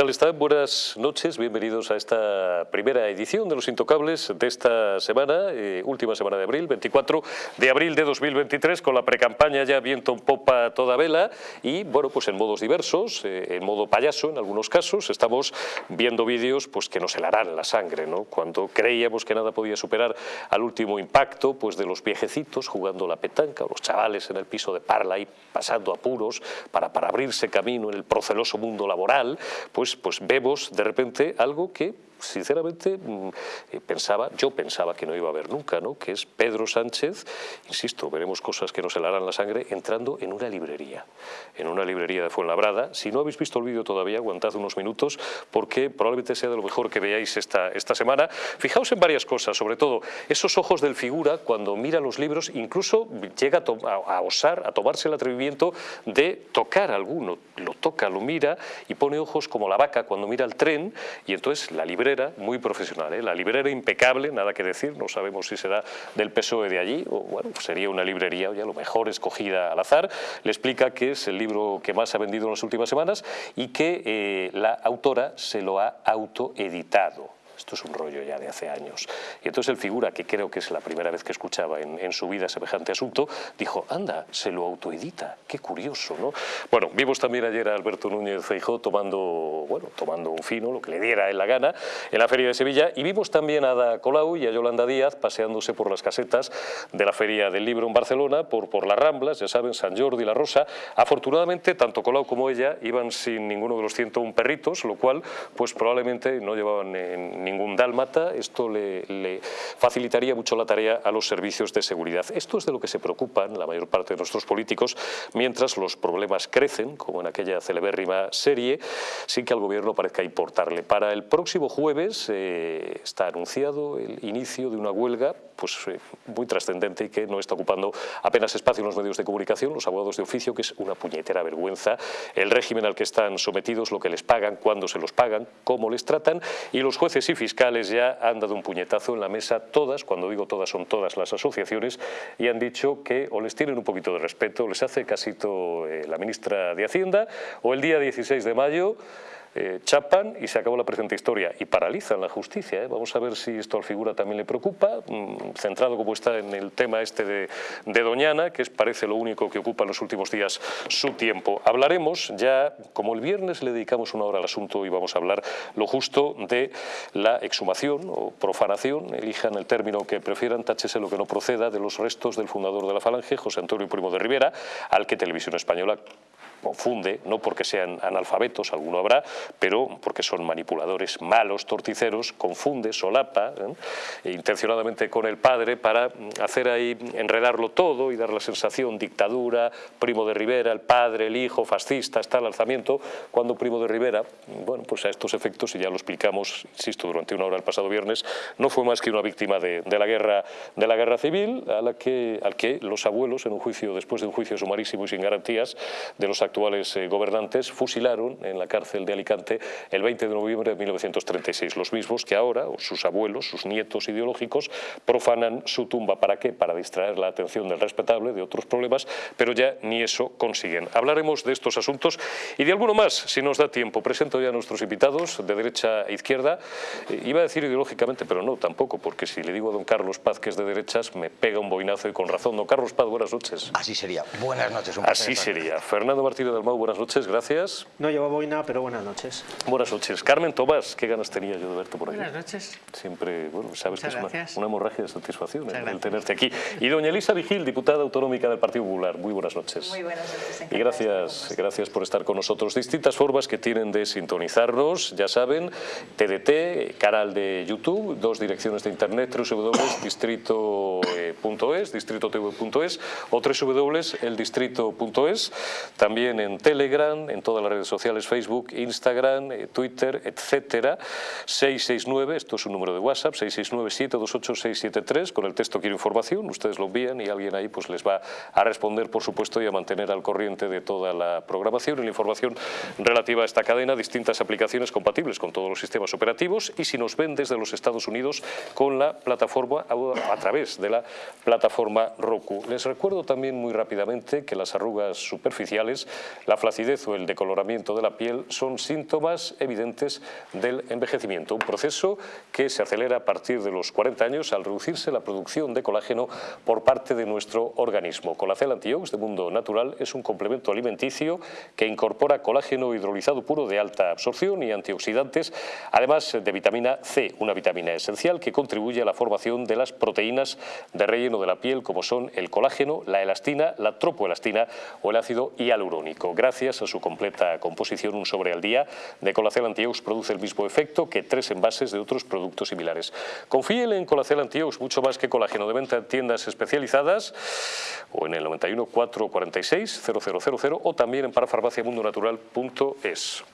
¿Qué tal están? Buenas noches, bienvenidos a esta primera edición de Los Intocables de esta semana, eh, última semana de abril, 24 de abril de 2023, con la precampaña ya viento en popa toda vela y, bueno, pues en modos diversos, eh, en modo payaso en algunos casos, estamos viendo vídeos pues que nos helarán la sangre, ¿no? Cuando creíamos que nada podía superar al último impacto pues de los viejecitos jugando la petanca, o los chavales en el piso de Parla y pasando apuros para, para abrirse camino en el proceloso mundo laboral, pues, pues vemos de repente algo que sinceramente mm, eh, pensaba, yo pensaba que no iba a haber nunca, ¿no? que es Pedro Sánchez, insisto, veremos cosas que nos helarán la sangre, entrando en una librería, en una librería de Fuenlabrada. Si no habéis visto el vídeo todavía, aguantad unos minutos, porque probablemente sea de lo mejor que veáis esta, esta semana. Fijaos en varias cosas, sobre todo esos ojos del figura cuando mira los libros, incluso llega a, a osar, a tomarse el atrevimiento de tocar alguno, lo toca, lo mira y pone ojos como la vaca cuando mira el tren y entonces la librera muy profesional, ¿eh? la librera impecable, nada que decir, no sabemos si será del PSOE de allí o bueno, sería una librería ya lo mejor escogida al azar, le explica que es el libro que más ha vendido en las últimas semanas y que eh, la autora se lo ha autoeditado. Esto es un rollo ya de hace años. Y entonces el figura, que creo que es la primera vez que escuchaba en, su vida semejante asunto, dijo, anda, se lo autoedita, qué curioso, ¿no? Bueno, vimos también ayer a Alberto Núñez Feijó tomando, bueno, tomando un fino, lo que le diera en la gana, en la Feria de Sevilla, y vimos también a Ada Colau y a Yolanda Díaz paseándose por las casetas de la Feria del Libro en Barcelona, por, por las Ramblas, ya saben, San Jordi La Rosa. Afortunadamente, tanto Colau como ella iban sin ninguno de los 101 perritos, lo cual, pues probablemente no llevaban ni ningún dálmata, esto le, facilitaría mucho la tarea a los servicios de seguridad. Esto es de lo que se preocupan la mayor parte de nuestros políticos, mientras los problemas crecen, como en aquella celebérrima serie, sin que al gobierno parezca importarle. Para el próximo jueves eh, está anunciado el inicio de una huelga pues, eh, muy trascendente y que no está ocupando apenas espacio en los medios de comunicación, los abogados de oficio, que es una puñetera vergüenza, el régimen al que están sometidos, lo que les pagan, cuándo se los pagan, cómo les tratan, y los jueces y fiscales ya han dado un puñetazo en la mesa, todas, cuando digo todas son todas las asociaciones, y han dicho que o les tienen un poquito de respeto, les hace casito eh, la ministra de Hacienda, o el día 16 de mayo eh, chapan y se acabó la presente historia y paralizan la justicia. ¿eh? Vamos a ver si esto al figura también le preocupa, mm, centrado como está en el tema este de, Doñana, que es, parece lo único que ocupa en los últimos días su tiempo. Hablaremos ya, como el viernes le dedicamos una hora al asunto y vamos a hablar lo justo de la exhumación o profanación, elijan el término que prefieran, táchese lo que no proceda, de los restos del fundador de la Falange, José Antonio Primo de Rivera, al que Televisión Española confunde, no porque sean analfabetos, alguno habrá, pero porque son manipuladores malos, torticeros, confunde, solapa, ¿eh? e intencionadamente con el padre para mm, hacer ahí, enredarlo todo y dar la sensación dictadura, Primo de Rivera, el padre, el hijo, fascista, está el alzamiento, cuando Primo de Rivera, bueno, pues a estos efectos, y ya lo explicamos, insisto, durante una hora el pasado viernes, no fue más que una víctima de, la, guerra, de la guerra civil, a la que, al que los abuelos, en un juicio, después de un juicio sumarísimo y sin garantías, de los actuales eh, gobernantes fusilaron en la cárcel de Alicante el 20 de noviembre de 1936. Los mismos que ahora, o sus abuelos, sus nietos ideológicos, profanan su tumba. ¿Para qué? Para distraer la atención del respetable de otros problemas, pero ya ni eso consiguen. Hablaremos de estos asuntos y de alguno más, si nos da tiempo. Presento ya a nuestros invitados de derecha a izquierda. Eh, iba a decir ideológicamente, pero no, tampoco, porque si le digo a don Carlos Paz que es de derechas, me pega un boinazo y con razón. Don Carlos Paz, buenas noches. Así sería. Buenas noches. Un Así sería. Fernando Martínez del Mau, buenas noches, gracias. No llevo boina, pero buenas noches. Buenas noches. Carmen Tomás, qué ganas tenía yo de verte por aquí. Buenas noches. Siempre, bueno, sabes que es una, hemorragia de satisfacción el, tenerte aquí. Y doña Elisa Vigil, diputada autonómica del Partido Popular, muy buenas noches. Muy buenas noches. Y gracias, gracias por estar con nosotros. Distintas formas que tienen de sintonizarnos, ya saben, TDT, canal de YouTube, dos direcciones de internet, www.distrito.es, distritotv.es o www.eldistrito.es, también en Telegram, en todas las redes sociales, Facebook, Instagram, eh, Twitter, etcétera. 669, esto es un número de WhatsApp, 669-728-673, con el texto quiero información, ustedes lo envían y alguien ahí pues les va a responder, por supuesto, y a mantener al corriente de toda la programación y la información relativa a esta cadena, distintas aplicaciones compatibles con todos los sistemas operativos y si nos ven desde los Estados Unidos con la plataforma a, través de la plataforma Roku. Les recuerdo también muy rápidamente que las arrugas superficiales, la flacidez o el decoloramiento de la piel son síntomas evidentes del envejecimiento, un proceso que se acelera a partir de los 40 años al reducirse la producción de colágeno por parte de nuestro organismo. Colacel Antiox de Mundo Natural es un complemento alimenticio que incorpora colágeno hidrolizado puro de alta absorción y antioxidantes, además de vitamina C, una vitamina esencial que contribuye a la formación de las proteínas de relleno de la piel como son el colágeno, la elastina, la tropoelastina o el ácido hialurónico. Gracias a su completa composición, un sobre al día de Colacel Antiox produce el mismo efecto que tres envases de otros productos similares. Confíen en Colacel Antiox mucho más que colágeno de venta en tiendas especializadas o en el 91 446 0000 o también en parafarmaciamundonatural.es.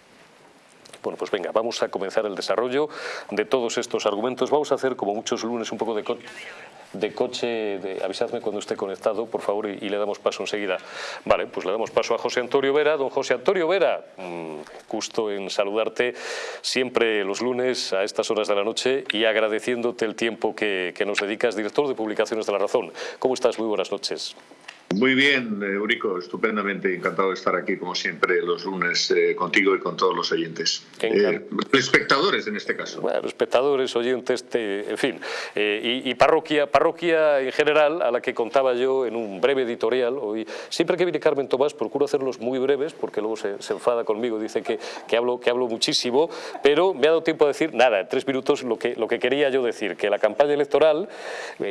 Bueno, pues venga, vamos a comenzar el desarrollo de todos estos argumentos. Vamos a hacer, como muchos lunes, un poco de, de coche. De, avisadme cuando esté conectado, por favor, y, le damos paso enseguida. Vale, pues le damos paso a José Antonio Vera. Don José Antonio Vera, mmm, gusto en saludarte siempre los lunes a estas horas de la noche y agradeciéndote el tiempo que nos dedicas, director de Publicaciones de La Razón. ¿Cómo estás? Muy buenas noches. Muy bien, Eurico, estupendamente encantado de estar aquí como siempre los lunes eh, contigo y con todos los oyentes. Eh, espectadores en este caso. Bueno, espectadores, oyentes, te, en fin. Eh, y, y, parroquia, parroquia en general, a la que contaba yo en un breve editorial. Hoy, siempre que viene Carmen Tomás procuro hacerlos muy breves porque luego se, se enfada conmigo, dice que, que, hablo, que hablo muchísimo, pero me ha dado tiempo a decir, nada, en tres minutos lo que, lo que quería yo decir, que la campaña electoral,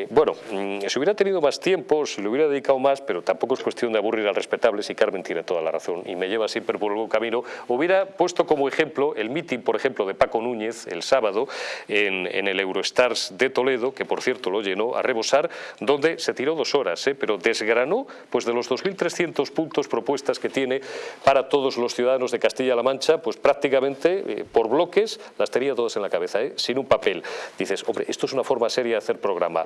bueno, mm, si hubiera tenido más tiempo, si le hubiera dedicado más, pero tampoco es cuestión de aburrir al respetable si Carmen tiene toda la razón y me lleva siempre por el buen camino. Hubiera puesto como ejemplo el mitin, por ejemplo, de Paco Núñez el sábado en, el Eurostars de Toledo, que por cierto lo llenó a rebosar, donde se tiró dos horas, ¿eh? pero desgranó pues de los 2.300 puntos propuestas que tiene para todos los ciudadanos de Castilla-La Mancha, pues prácticamente eh, por bloques las tenía todas en la cabeza, ¿eh? sin un papel. Dices, hombre, esto es una forma seria de hacer programa,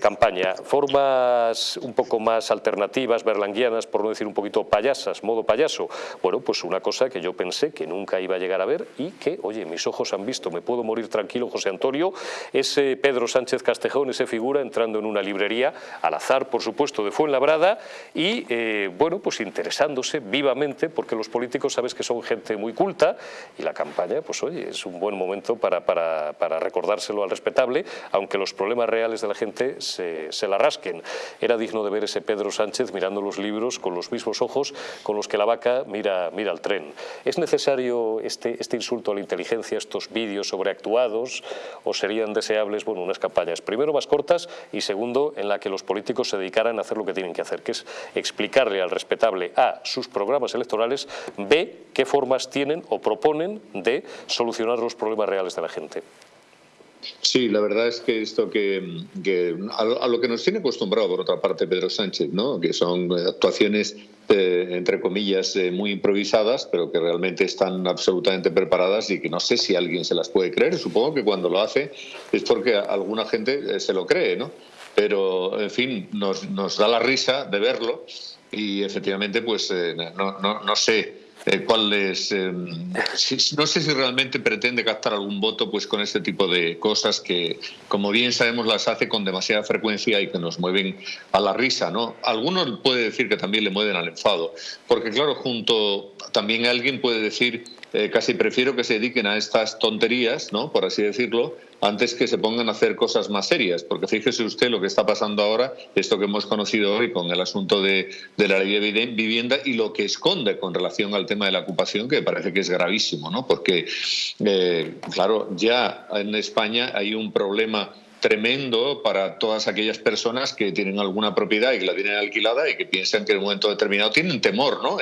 campaña, formas un poco más alternativas, berlanguianas, por no decir un poquito payasas, modo payaso. Bueno, pues una cosa que yo pensé que nunca iba a llegar a ver y que, oye, mis ojos han visto, me puedo morir tranquilo, José Antonio, ese Pedro Sánchez Castejón, ese figura entrando en una librería, al azar, por supuesto, de Fuenlabrada y, eh, bueno, pues interesándose vivamente, porque los políticos sabes que son gente muy culta y la campaña, pues oye, es un buen momento para, para, para recordárselo al respetable, aunque los problemas reales de la gente se, se la rasquen. Era digno de ver ese Pedro Sánchez mirando los libros con los mismos ojos con los que la vaca mira, mira el tren. ¿Es necesario este, este insulto a la inteligencia, estos vídeos sobreactuados, o serían deseables bueno, unas campañas, primero más cortas y segundo, en la que los políticos se dedicaran a hacer lo que tienen que hacer, que es explicarle al respetable A sus programas electorales, B qué formas tienen o proponen de solucionar los problemas reales de la gente? Sí, la verdad es que esto que, a, lo que nos tiene acostumbrado por otra parte Pedro Sánchez, ¿no? que son actuaciones eh, entre comillas eh, muy improvisadas, pero que realmente están absolutamente preparadas y que no sé si alguien se las puede creer. Supongo que cuando lo hace es porque alguna gente eh, se lo cree, ¿no? Pero en fin, nos, nos da la risa de verlo y efectivamente, pues eh, no, no, no sé eh, cuál si, no sé si realmente pretende captar algún voto pues con este tipo de cosas que, como bien sabemos, las hace con demasiada frecuencia y que nos mueven a la risa. ¿no? Algunos puede decir que también le mueven al enfado, porque claro, junto también alguien puede decir eh, casi prefiero que se dediquen a estas tonterías, ¿no? por así decirlo, antes que se pongan a hacer cosas más serias, porque fíjese usted lo que está pasando ahora, esto que hemos conocido hoy con el asunto de, la ley de vivienda y lo que esconde con relación al tema de la ocupación, que parece que es gravísimo, ¿no? porque, eh, claro, ya en España hay un problema tremendo para todas aquellas personas que tienen alguna propiedad y que la tienen alquilada y que piensan que en un momento determinado tienen temor, ¿no?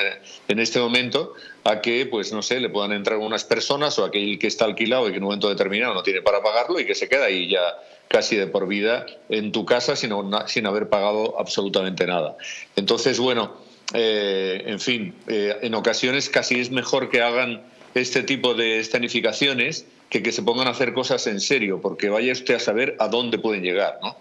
En este momento a que, pues no sé, le puedan entrar unas personas o aquel que está alquilado y que en un momento determinado no tiene para pagarlo y que se queda ahí ya casi de por vida en tu casa sin, sin haber pagado absolutamente nada. Entonces, bueno, eh, en fin, eh, en ocasiones casi es mejor que hagan este tipo de escenificaciones que que se pongan a hacer cosas en serio, porque vaya usted a saber a dónde pueden llegar, ¿no?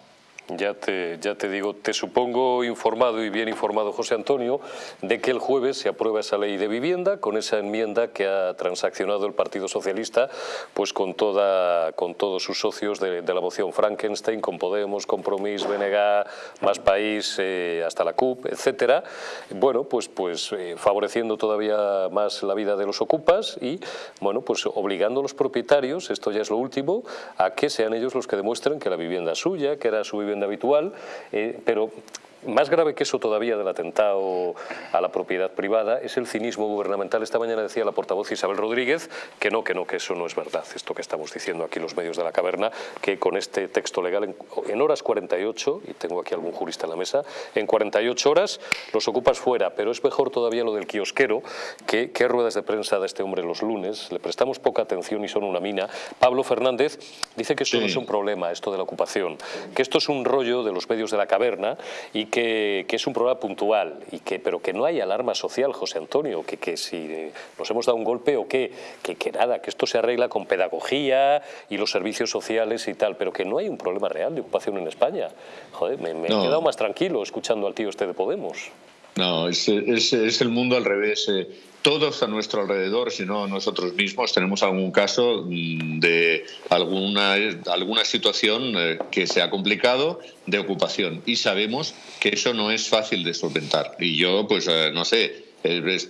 Ya te, ya te digo, te supongo informado y bien informado, José Antonio, de que el jueves se aprueba esa ley de vivienda con esa enmienda que ha transaccionado el Partido Socialista pues con, toda, con todos sus socios de, la moción Frankenstein, con Podemos, Compromís, BNG, Más País, eh, hasta la CUP, etcétera. Bueno, pues, pues eh, favoreciendo todavía más la vida de los ocupas y bueno, pues obligando a los propietarios, esto ya es lo último, a que sean ellos los que demuestren que la vivienda es suya, que era su vivienda habitual, eh, pero más grave que eso todavía del atentado a la propiedad privada es el cinismo gubernamental. Esta mañana decía la portavoz Isabel Rodríguez que no, que no, que eso no es verdad, esto que estamos diciendo aquí los medios de la caverna, que con este texto legal en, horas 48, y tengo aquí algún jurista en la mesa, en 48 horas los ocupas fuera, pero es mejor todavía lo del kiosquero, que qué ruedas de prensa da este hombre los lunes, le prestamos poca atención y son una mina. Pablo Fernández dice que esto no es un problema, esto de la ocupación, que esto es un rollo de los medios de la caverna y que, es un problema puntual, y que, pero que no hay alarma social, José Antonio, que, que si nos hemos dado un golpe o qué, que, que nada, que esto se arregla con pedagogía y los servicios sociales y tal, pero que no hay un problema real de ocupación en España. Joder, me, he quedado más tranquilo escuchando al tío este de Podemos. No, es, es, el mundo al revés. Todos a nuestro alrededor, si no nosotros mismos, tenemos algún caso mm, de alguna, alguna situación eh, que se ha complicado de ocupación y sabemos que eso no es fácil de solventar. Y yo, pues, eh, no sé,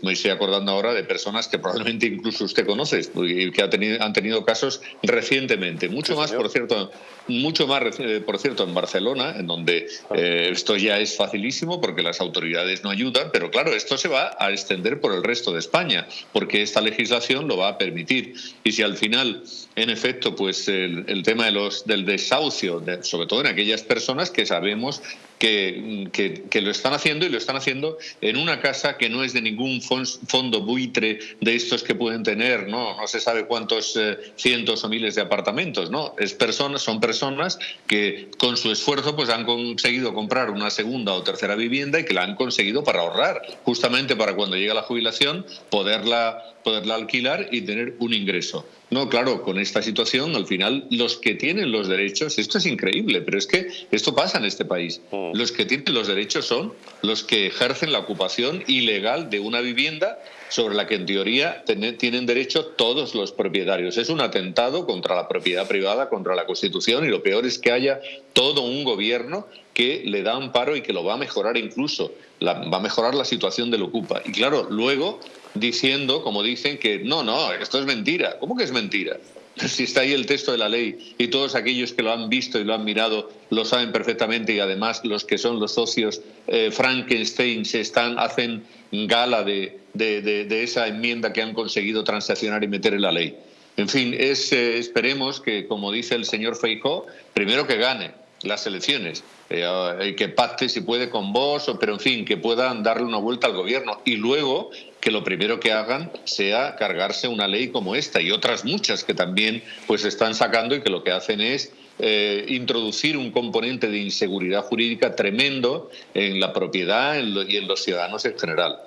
me estoy acordando ahora de personas que probablemente incluso usted conoce y que ha tenido, han tenido casos recientemente. Mucho más, por cierto, mucho más, eh, por cierto, en Barcelona, en donde eh, esto ya es facilísimo porque las autoridades no ayudan, pero claro, esto se va a extender por el resto de España, porque esta legislación lo va a permitir. Y si al final, en efecto, pues el, tema de los, del desahucio, sobre todo en aquellas personas que sabemos que, lo están haciendo y lo están haciendo en una casa que no es de ningún fondo buitre de estos que pueden tener, no, no se sabe cuántos eh, cientos o miles de apartamentos, no, es personas, son personas que con su esfuerzo pues han conseguido comprar una segunda o tercera vivienda y que la han conseguido para ahorrar, justamente para cuando llega la jubilación poderla, poderla alquilar y tener un ingreso. No, claro, con esta situación, al final, los que tienen los derechos, esto es increíble, pero es que esto pasa en este país. Mm. Los que tienen los derechos son los que ejercen la ocupación ilegal de una vivienda sobre la que en teoría tienen derecho todos los propietarios. Es un atentado contra la propiedad privada, contra la Constitución y lo peor es que haya todo un gobierno que le da amparo y que lo va a mejorar incluso, va a mejorar la situación del ocupa. Y claro, luego diciendo, como dicen, que no, no, esto es mentira. ¿Cómo que es mentira? Si está ahí el texto de la ley y todos aquellos que lo han visto y lo han mirado lo saben perfectamente y además los que son los socios eh, Frankenstein se están, hacen gala de, de, esa enmienda que han conseguido transaccionar y meter en la ley. En fin, es, eh, esperemos que, como dice el señor Feijó, primero que gane las elecciones, eh, que pacte si puede con vos, pero en fin, que puedan darle una vuelta al gobierno y luego que lo primero que hagan sea cargarse una ley como esta y otras muchas que también pues están sacando y que lo que hacen es eh, introducir un componente de inseguridad jurídica tremendo en la propiedad y en los ciudadanos en general.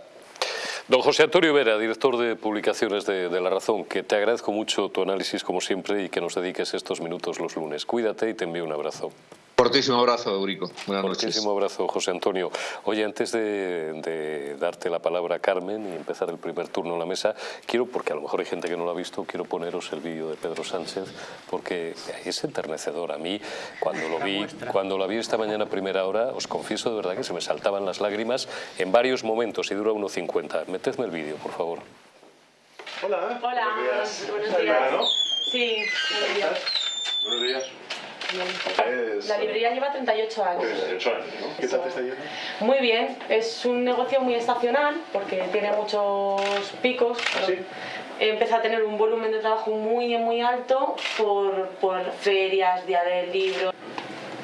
Don José Antonio Vera, director de publicaciones de, La Razón, que te agradezco mucho tu análisis como siempre y que nos dediques estos minutos los lunes. Cuídate y te envío un abrazo. Fortísimo abrazo, Eurico. Buenas Fortísimo abrazo, José Antonio. Oye, antes de, darte la palabra a Carmen y empezar el primer turno en la mesa, quiero, porque a lo mejor hay gente que no lo ha visto, quiero poneros el vídeo de Pedro Sánchez, porque es enternecedor. A mí, cuando lo vi, cuando lo vi esta mañana a primera hora, os confieso de verdad que se me saltaban las lágrimas en varios momentos y dura 1.50. Metedme el vídeo, por favor. Hola. Hola. Buenos días. Sí, buenos días. La librería lleva 38 años. 38 años, ¿no? ¿Qué tal te está yendo? Muy bien, es un negocio muy estacional porque tiene muchos picos. ¿Ah, ¿Sí? Empieza a tener un volumen de trabajo muy, muy alto por, por ferias, día del libro.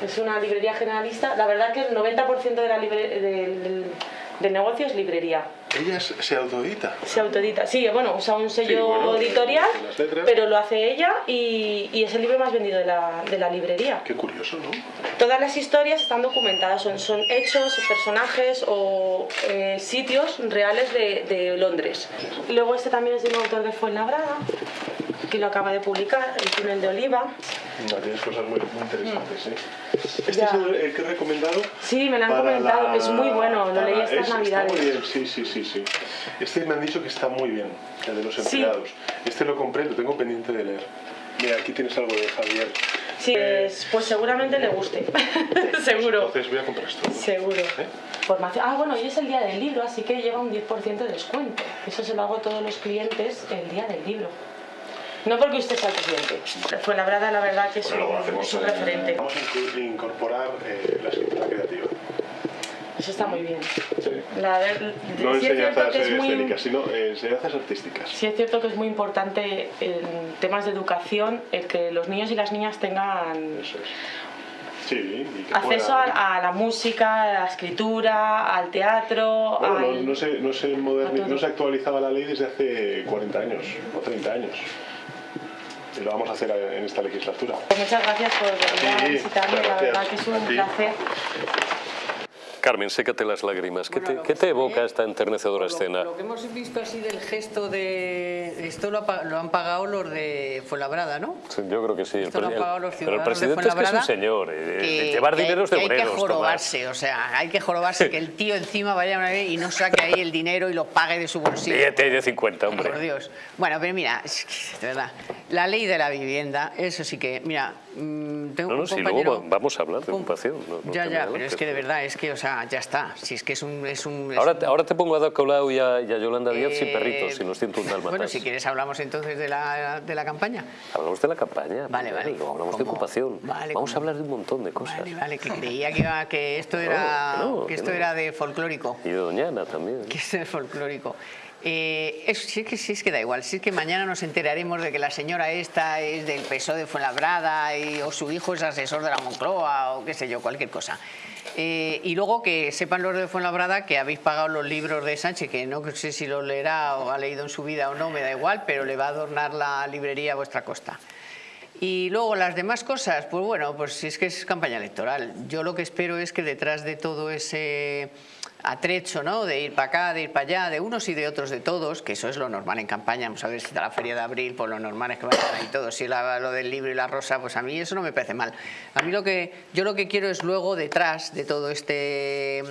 Es una librería generalista. La verdad que el 90% de la del, del negocio es librería. ¿Ella se autoedita? Se autoedita, sí, bueno, usa un sello editorial, pero lo hace ella y, es el libro más vendido de la, de la, librería. Qué curioso, ¿no? Todas las historias están documentadas, son, son hechos, personajes o eh, sitios reales de, de, Londres. Luego este también es de un autor de Fuenlabrada. Que lo acaba de publicar, El túnel de Oliva. No, tienes cosas muy, muy interesantes, ¿eh? Este Ya. es el, el que he recomendado. Sí, me lo han comentado, la- es muy bueno, lo leí estas es- navidades. Está muy bien, sí, sí, sí, sí. Este me han dicho que está muy bien, el de los Sí. empleados. Este lo compré, lo tengo pendiente de leer. Mira, aquí tienes algo de Javier. Sí, es- pues seguramente le guste, seguro. Entonces voy a comprar esto. Seguro. ¿Eh? Formación. Ah, bueno, hoy es el día del libro, así que lleva un 10% de descuento. Eso se lo hago a todos los clientes el día del libro. No porque usted sea el presidente. Fue la verdad, la verdad que es Bueno, un, es un eh, referente. Vamos a incorporar eh, la escritura creativa. Eso está muy bien. Sí. La, de- No sí enseñanzas es muy, escénicas, sino eh, enseñanzas artísticas. sí es cierto que es muy importante en temas de educación el que los niños y las niñas tengan es. Sí, y que acceso a, a la música, a la escritura, al teatro. Bueno, no, al- no se, no, se moderni- no se actualizaba la ley desde hace 40 años o 30 años. Y lo vamos a hacer en esta legislatura. Pues muchas gracias por venir a visitarme, la verdad que es un placer. Carmen, sécate las lágrimas. ¿Qué te, Bueno, qué te evoca ¿eh? esta enternecedora Lo- escena? Lo, que hemos visto así del gesto de... Esto lo, ha pa- lo han pagado los de Fuenlabrada, ¿no? Sí, Yo creo que sí. El Esto lo han pagado los el- pero el ciudadanos de presidente es que es un señor. eh, que- llevar hay- dineros de que Hay obreros, que Tomás. jorobarse, o sea, hay que jorobarse que el tío encima vaya una vez y no saque ahí el dinero y lo pague de su bolsillo. Billete de 50, hombre. Por Dios. Bueno, pero mira, es que, de verdad, la ley de la vivienda, eso sí que, mira, mm, tengo No, no, un si compañero... luego va- vamos a hablar de un- ocupación. no- no ya, ya, pero es que de verdad, es que, o sea, ya está. Si es que es un... Es un es Ahora, un- te- ahora te pongo a Colau y a, y a Yolanda Díaz sin Eh, perritos, sin los 101 dálmatas. Bueno, si quieres hablamos entonces de la, de la campaña. Hablamos de la campaña. Vale, vale. hablamos de ocupación. Vale, Vamos a hablar de un montón de cosas. Vale, vale, que creía que, iba- que esto era, que esto era de folclórico. Y de Doñana también. Que es folclórico. Eh, es, sí, que, sí es que da igual, si es que mañana nos enteraremos de que la señora esta es del PSOE de Fuenlabrada y, o su hijo es asesor de la Moncloa o qué sé yo, cualquier cosa. Eh, y luego que sepan los de Fuenlabrada que habéis pagado los libros de Sánchez, que no sé si los leerá o ha leído en su vida o no, me da igual, pero le va a adornar la librería a vuestra costa. Y luego las demás cosas, pues bueno, pues si es que es campaña electoral. Yo lo que espero es que detrás de todo ese atrecho, ¿no? De ir para acá, de ir para allá, de unos y de otros, de todos, que eso es lo normal en campaña. Vamos a ver si está la feria de abril, pues lo normal es que vayan ahí todos. Si la- lo del libro y la rosa, pues a mí eso no me parece mal. A mí lo que yo lo que quiero es luego detrás de todo este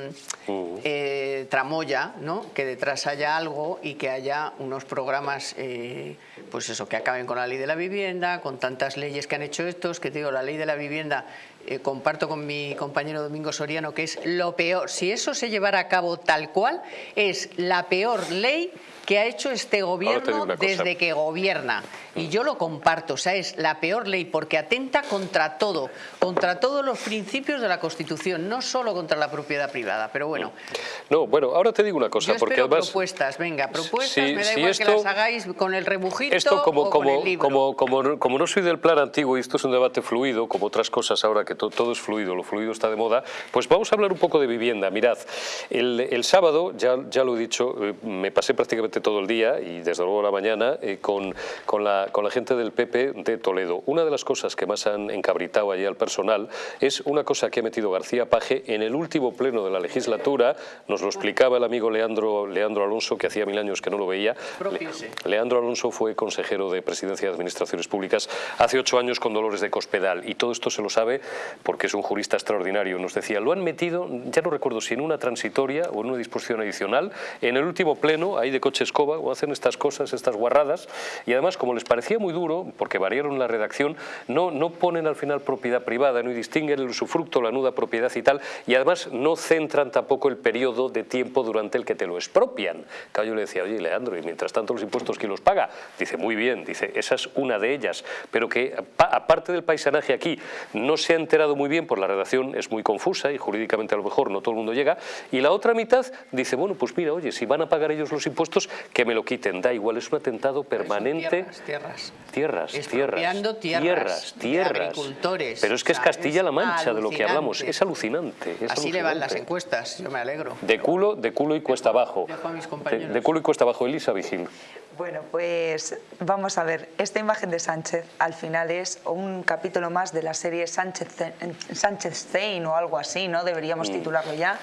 mm, eh, tramoya, ¿no? Que detrás haya algo y que haya unos programas, eh, pues eso, que acaben con la ley de la vivienda, con tantas leyes que han hecho estos, que te digo, la ley de la vivienda eh, comparto con mi compañero Domingo Soriano que es lo peor. Si eso se llevara a cabo tal cual, es la peor ley que ha hecho este gobierno desde que gobierna. Y yo lo comparto, o sea, es la peor ley porque atenta contra todo, contra todos los principios de la Constitución, no solo contra la propiedad privada. Pero bueno, No, bueno, ahora te digo una cosa, yo porque además... propuestas, venga, propuestas, si- me da si igual esto- que las hagáis con el rebujito Esto como, o con como, el libro. como, como, no- como no soy del plan antiguo y esto es un debate fluido, como otras cosas ahora que to- todo es fluido, lo fluido está de moda, pues vamos a hablar un poco de vivienda. Mirad, el, el sábado, ya, ya lo he dicho, eh, me pasé prácticamente todo el día y desde luego la mañana eh, con, con, la, con la gente del PP de Toledo. Una de las cosas que más han encabritado allí al personal es una cosa que ha metido García Paje en el último pleno de la legislatura, nos lo explicaba el amigo Leandro, Leandro Alonso, que hacía mil años que no lo veía. Propiese. Leandro Alonso fue consejero de Presidencia de Administraciones Públicas hace ocho años con Dolores de Cospedal y todo esto se lo sabe porque es un jurista extraordinario. Nos decía, lo han metido, ya no recuerdo si en una transitoria o en una disposición adicional, en el último pleno, ahí de coche escoba, o hacen estas cosas, estas guarradas, y además como les parecía muy duro, porque variaron la redacción, no, no ponen al final propiedad privada, no distinguen el usufructo, la nuda propiedad y tal, y además no centran tampoco el periodo de tiempo durante el que te lo expropian. Claro, le decía, oye, Leandro, y mientras tanto los impuestos, ¿quién los paga? Dice, muy bien, dice, esa es una de ellas, pero que pa- aparte del paisanaje aquí, no se ha enterado muy bien, por la redacción es muy confusa y jurídicamente a lo mejor no todo el mundo llega, y la otra mitad dice, bueno, pues mira, oye, si van a pagar ellos los impuestos, que me lo quiten, da igual, es un atentado permanente. Tierras, tierras. Tierras, tierras, tierras, tierras, agricultores. Pero es que O es Castilla-La es Mancha de lo que hablamos, es alucinante. es Así le van las encuestas, yo me alegro. De culo, de culo y cuesta abajo. De, de culo y cuesta abajo, Elisa Vigil. Bueno, pues vamos a ver, esta imagen de Sánchez al final es un capítulo más de la serie Sánchez, Sánchez Zain o algo así, ¿no? Deberíamos mm. titularlo ya.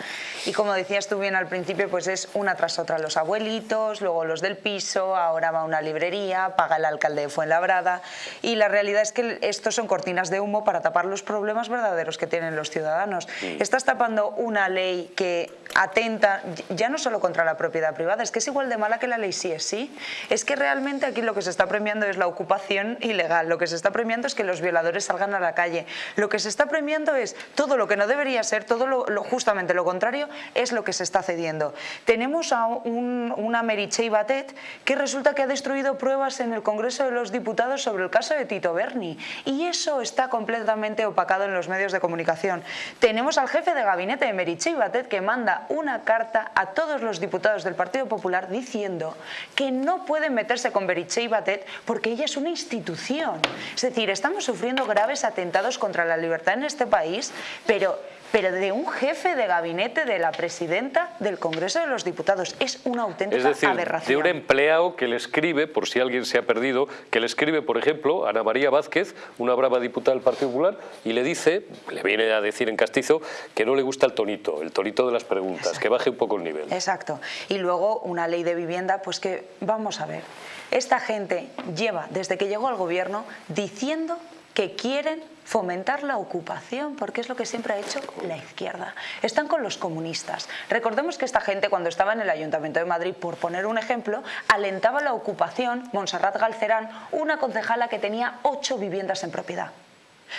Y como decías tú bien al principio, pues es una tras otra los abuelitos, luego los del piso, ahora va a una librería, paga el alcalde de Fuenlabrada y la realidad es que estos son cortinas de humo para tapar los problemas verdaderos que tienen los ciudadanos. Mm. Estás tapando una ley que atenta ya no solo contra la propiedad privada, es que es igual de mala que la ley sí es sí. Es que realmente aquí lo que se está premiando es la ocupación ilegal, lo que se está premiando es que los violadores salgan a la calle, lo que se está premiando es todo lo que no debería ser, todo lo, justamente lo contrario es lo que se está cediendo. Tenemos a un, una Batet que resulta que ha destruido pruebas en el Congreso de los Diputados sobre el caso de Tito Berni y eso está completamente opacado en los medios de comunicación. Tenemos al jefe de gabinete de Batet que manda una carta a todos los diputados del Partido Popular diciendo que no pueden meterse con Beriche y Batet porque ella es una institución. Es decir, estamos sufriendo graves atentados contra la libertad en este país, pero pero de un jefe de gabinete de la presidenta del Congreso de los Diputados. Es una auténtica es decir, aberración. de un empleado que le escribe, por si alguien se ha perdido, que le escribe, por ejemplo, a Ana María Vázquez, una brava diputada del Partido Popular, y le dice, le viene a decir en castizo, que no le gusta el tonito, el tonito de las preguntas, que baje un poco el nivel. Exacto. Y luego una ley de vivienda, pues que, vamos a ver, esta gente lleva, desde que llegó al gobierno, diciendo que quieren fomentar la ocupación, porque es lo que siempre ha hecho la izquierda. Están con los comunistas. Recordemos que esta gente, cuando estaba en el Ayuntamiento de Madrid, por poner un ejemplo, alentaba la ocupación, Montserrat Galcerán, una concejala que tenía ocho viviendas en propiedad.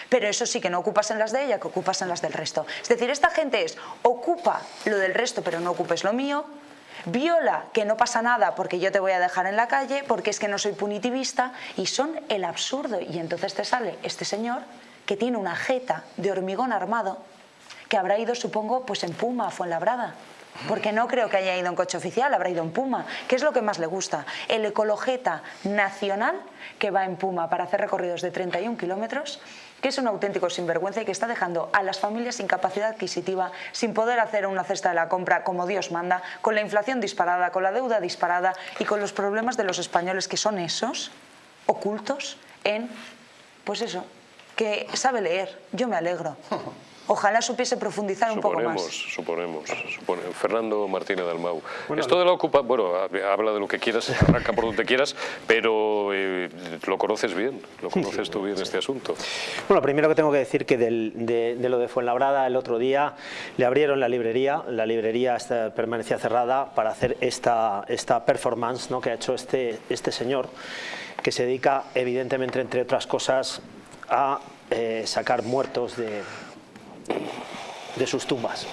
Pero eso sí que no ocupas en las de ella, que ocupas en las del resto. Es decir, esta gente es, ocupa lo del resto, pero no ocupes lo mío, viola que no pasa nada porque yo te voy a dejar en la calle, porque es que no soy punitivista, y son el absurdo. Y entonces te sale este señor que tiene una jeta de hormigón armado, que habrá ido, supongo, pues en Puma, Fuenlabrada. Porque no creo que haya ido en coche oficial, habrá ido en Puma. ¿Qué es lo que más le gusta? El ecologeta nacional que va en Puma para hacer recorridos de 31 kilómetros que es un auténtico sinvergüenza y que está dejando a las familias sin capacidad adquisitiva, sin poder hacer una cesta de la compra como Dios manda, con la inflación disparada, con la deuda disparada y con los problemas de los españoles que son esos, ocultos en, pues eso, que sabe leer. Yo me alegro. Ojalá supiese profundizar un poco más. Suponemos, suponemos. Fernando Martínez Dalmau. Esto de la ocupa, bueno, habla de lo que quieras, arranca por donde quieras, pero eh, lo conoces bien, lo conoces tú bien este asunto. Bueno, primero que tengo que decir que de, lo de Fuenlabrada el otro día le abrieron la librería, la librería permanecía cerrada para hacer esta, esta performance ¿no? que ha hecho este, este señor, que se dedica evidentemente, entre otras cosas, a eh, sacar muertos de, de sus tumbas.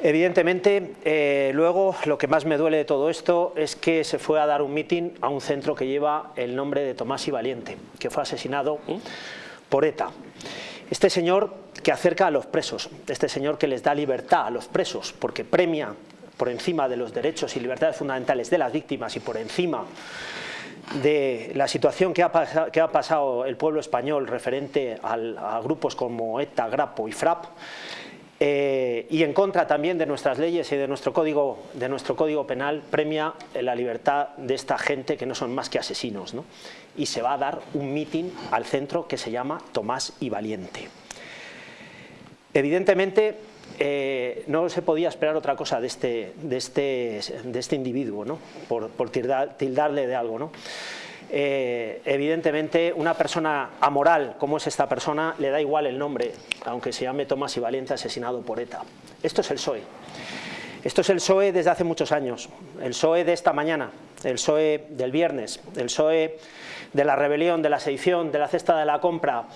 Evidentemente, eh, luego lo que más me duele de todo esto es que se fue a dar un mitin a un centro que lleva el nombre de Tomás y Valiente, que fue asesinado por ETA. Este señor que acerca a los presos, este señor que les da libertad a los presos, porque premia por encima de los derechos y libertades fundamentales de las víctimas y por encima de la situación que ha, pasado, el pueblo español referente a grupos como ETA, Grapo y FRAP, eh, y en contra también de nuestras leyes y de nuestro, código, de nuestro código penal, premia la libertad de esta gente que no son más que asesinos. Y se va a dar un mitin al centro que se llama Tomás y Valiente. Evidentemente, eh, no se podía esperar otra cosa de este, de este, de este individuo, ¿no? por, tildarle de algo. ¿no? Eh, evidentemente una persona amoral como es esta persona le da igual el nombre, aunque se llame Tomás y Valiente asesinado por ETA. Esto es el PSOE. Esto es el PSOE desde hace muchos años, el PSOE de esta mañana, el PSOE del viernes, el PSOE de la rebelión, de la sedición, de la cesta de la compra,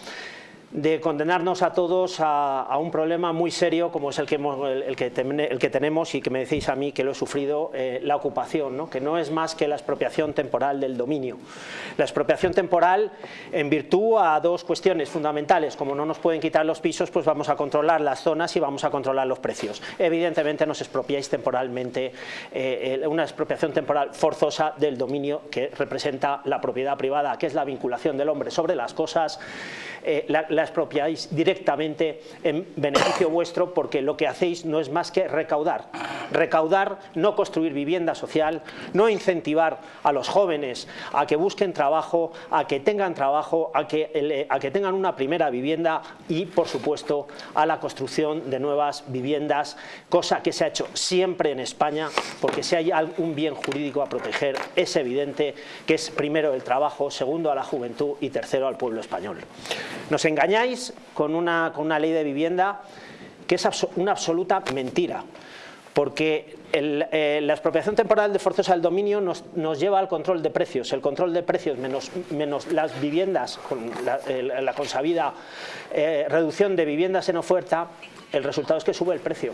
de condenarnos a todos a, un problema muy serio como es el que, el, que el que, tenemos y que me decís a mí que lo he sufrido, eh, la ocupación, ¿no? que no es más que la expropiación temporal del dominio. La expropiación temporal en virtud a dos cuestiones fundamentales, como no nos pueden quitar los pisos, pues vamos a controlar las zonas y vamos a controlar los precios. Evidentemente nos expropiáis temporalmente, eh, una expropiación temporal forzosa del dominio que representa la propiedad privada, que es la vinculación del hombre sobre las cosas, eh, expropiáis directamente en beneficio vuestro porque lo que hacéis no es más que recaudar. Recaudar, no construir vivienda social, no incentivar a los jóvenes a que busquen trabajo, a que tengan trabajo, a que, a que tengan una primera vivienda y, por supuesto, a la construcción de nuevas viviendas, cosa que se ha hecho siempre en España, porque si hay algún bien jurídico a proteger, es evidente que es primero el trabajo, segundo a la juventud y tercero al pueblo español. Nos con una, con una ley de vivienda que es una absoluta mentira porque eh, la expropiación temporal de forzosa del dominio nos, lleva al control de precios. El control de precios menos, menos las viviendas, con la, consabida eh, reducción de viviendas en oferta, el resultado es que sube el precio.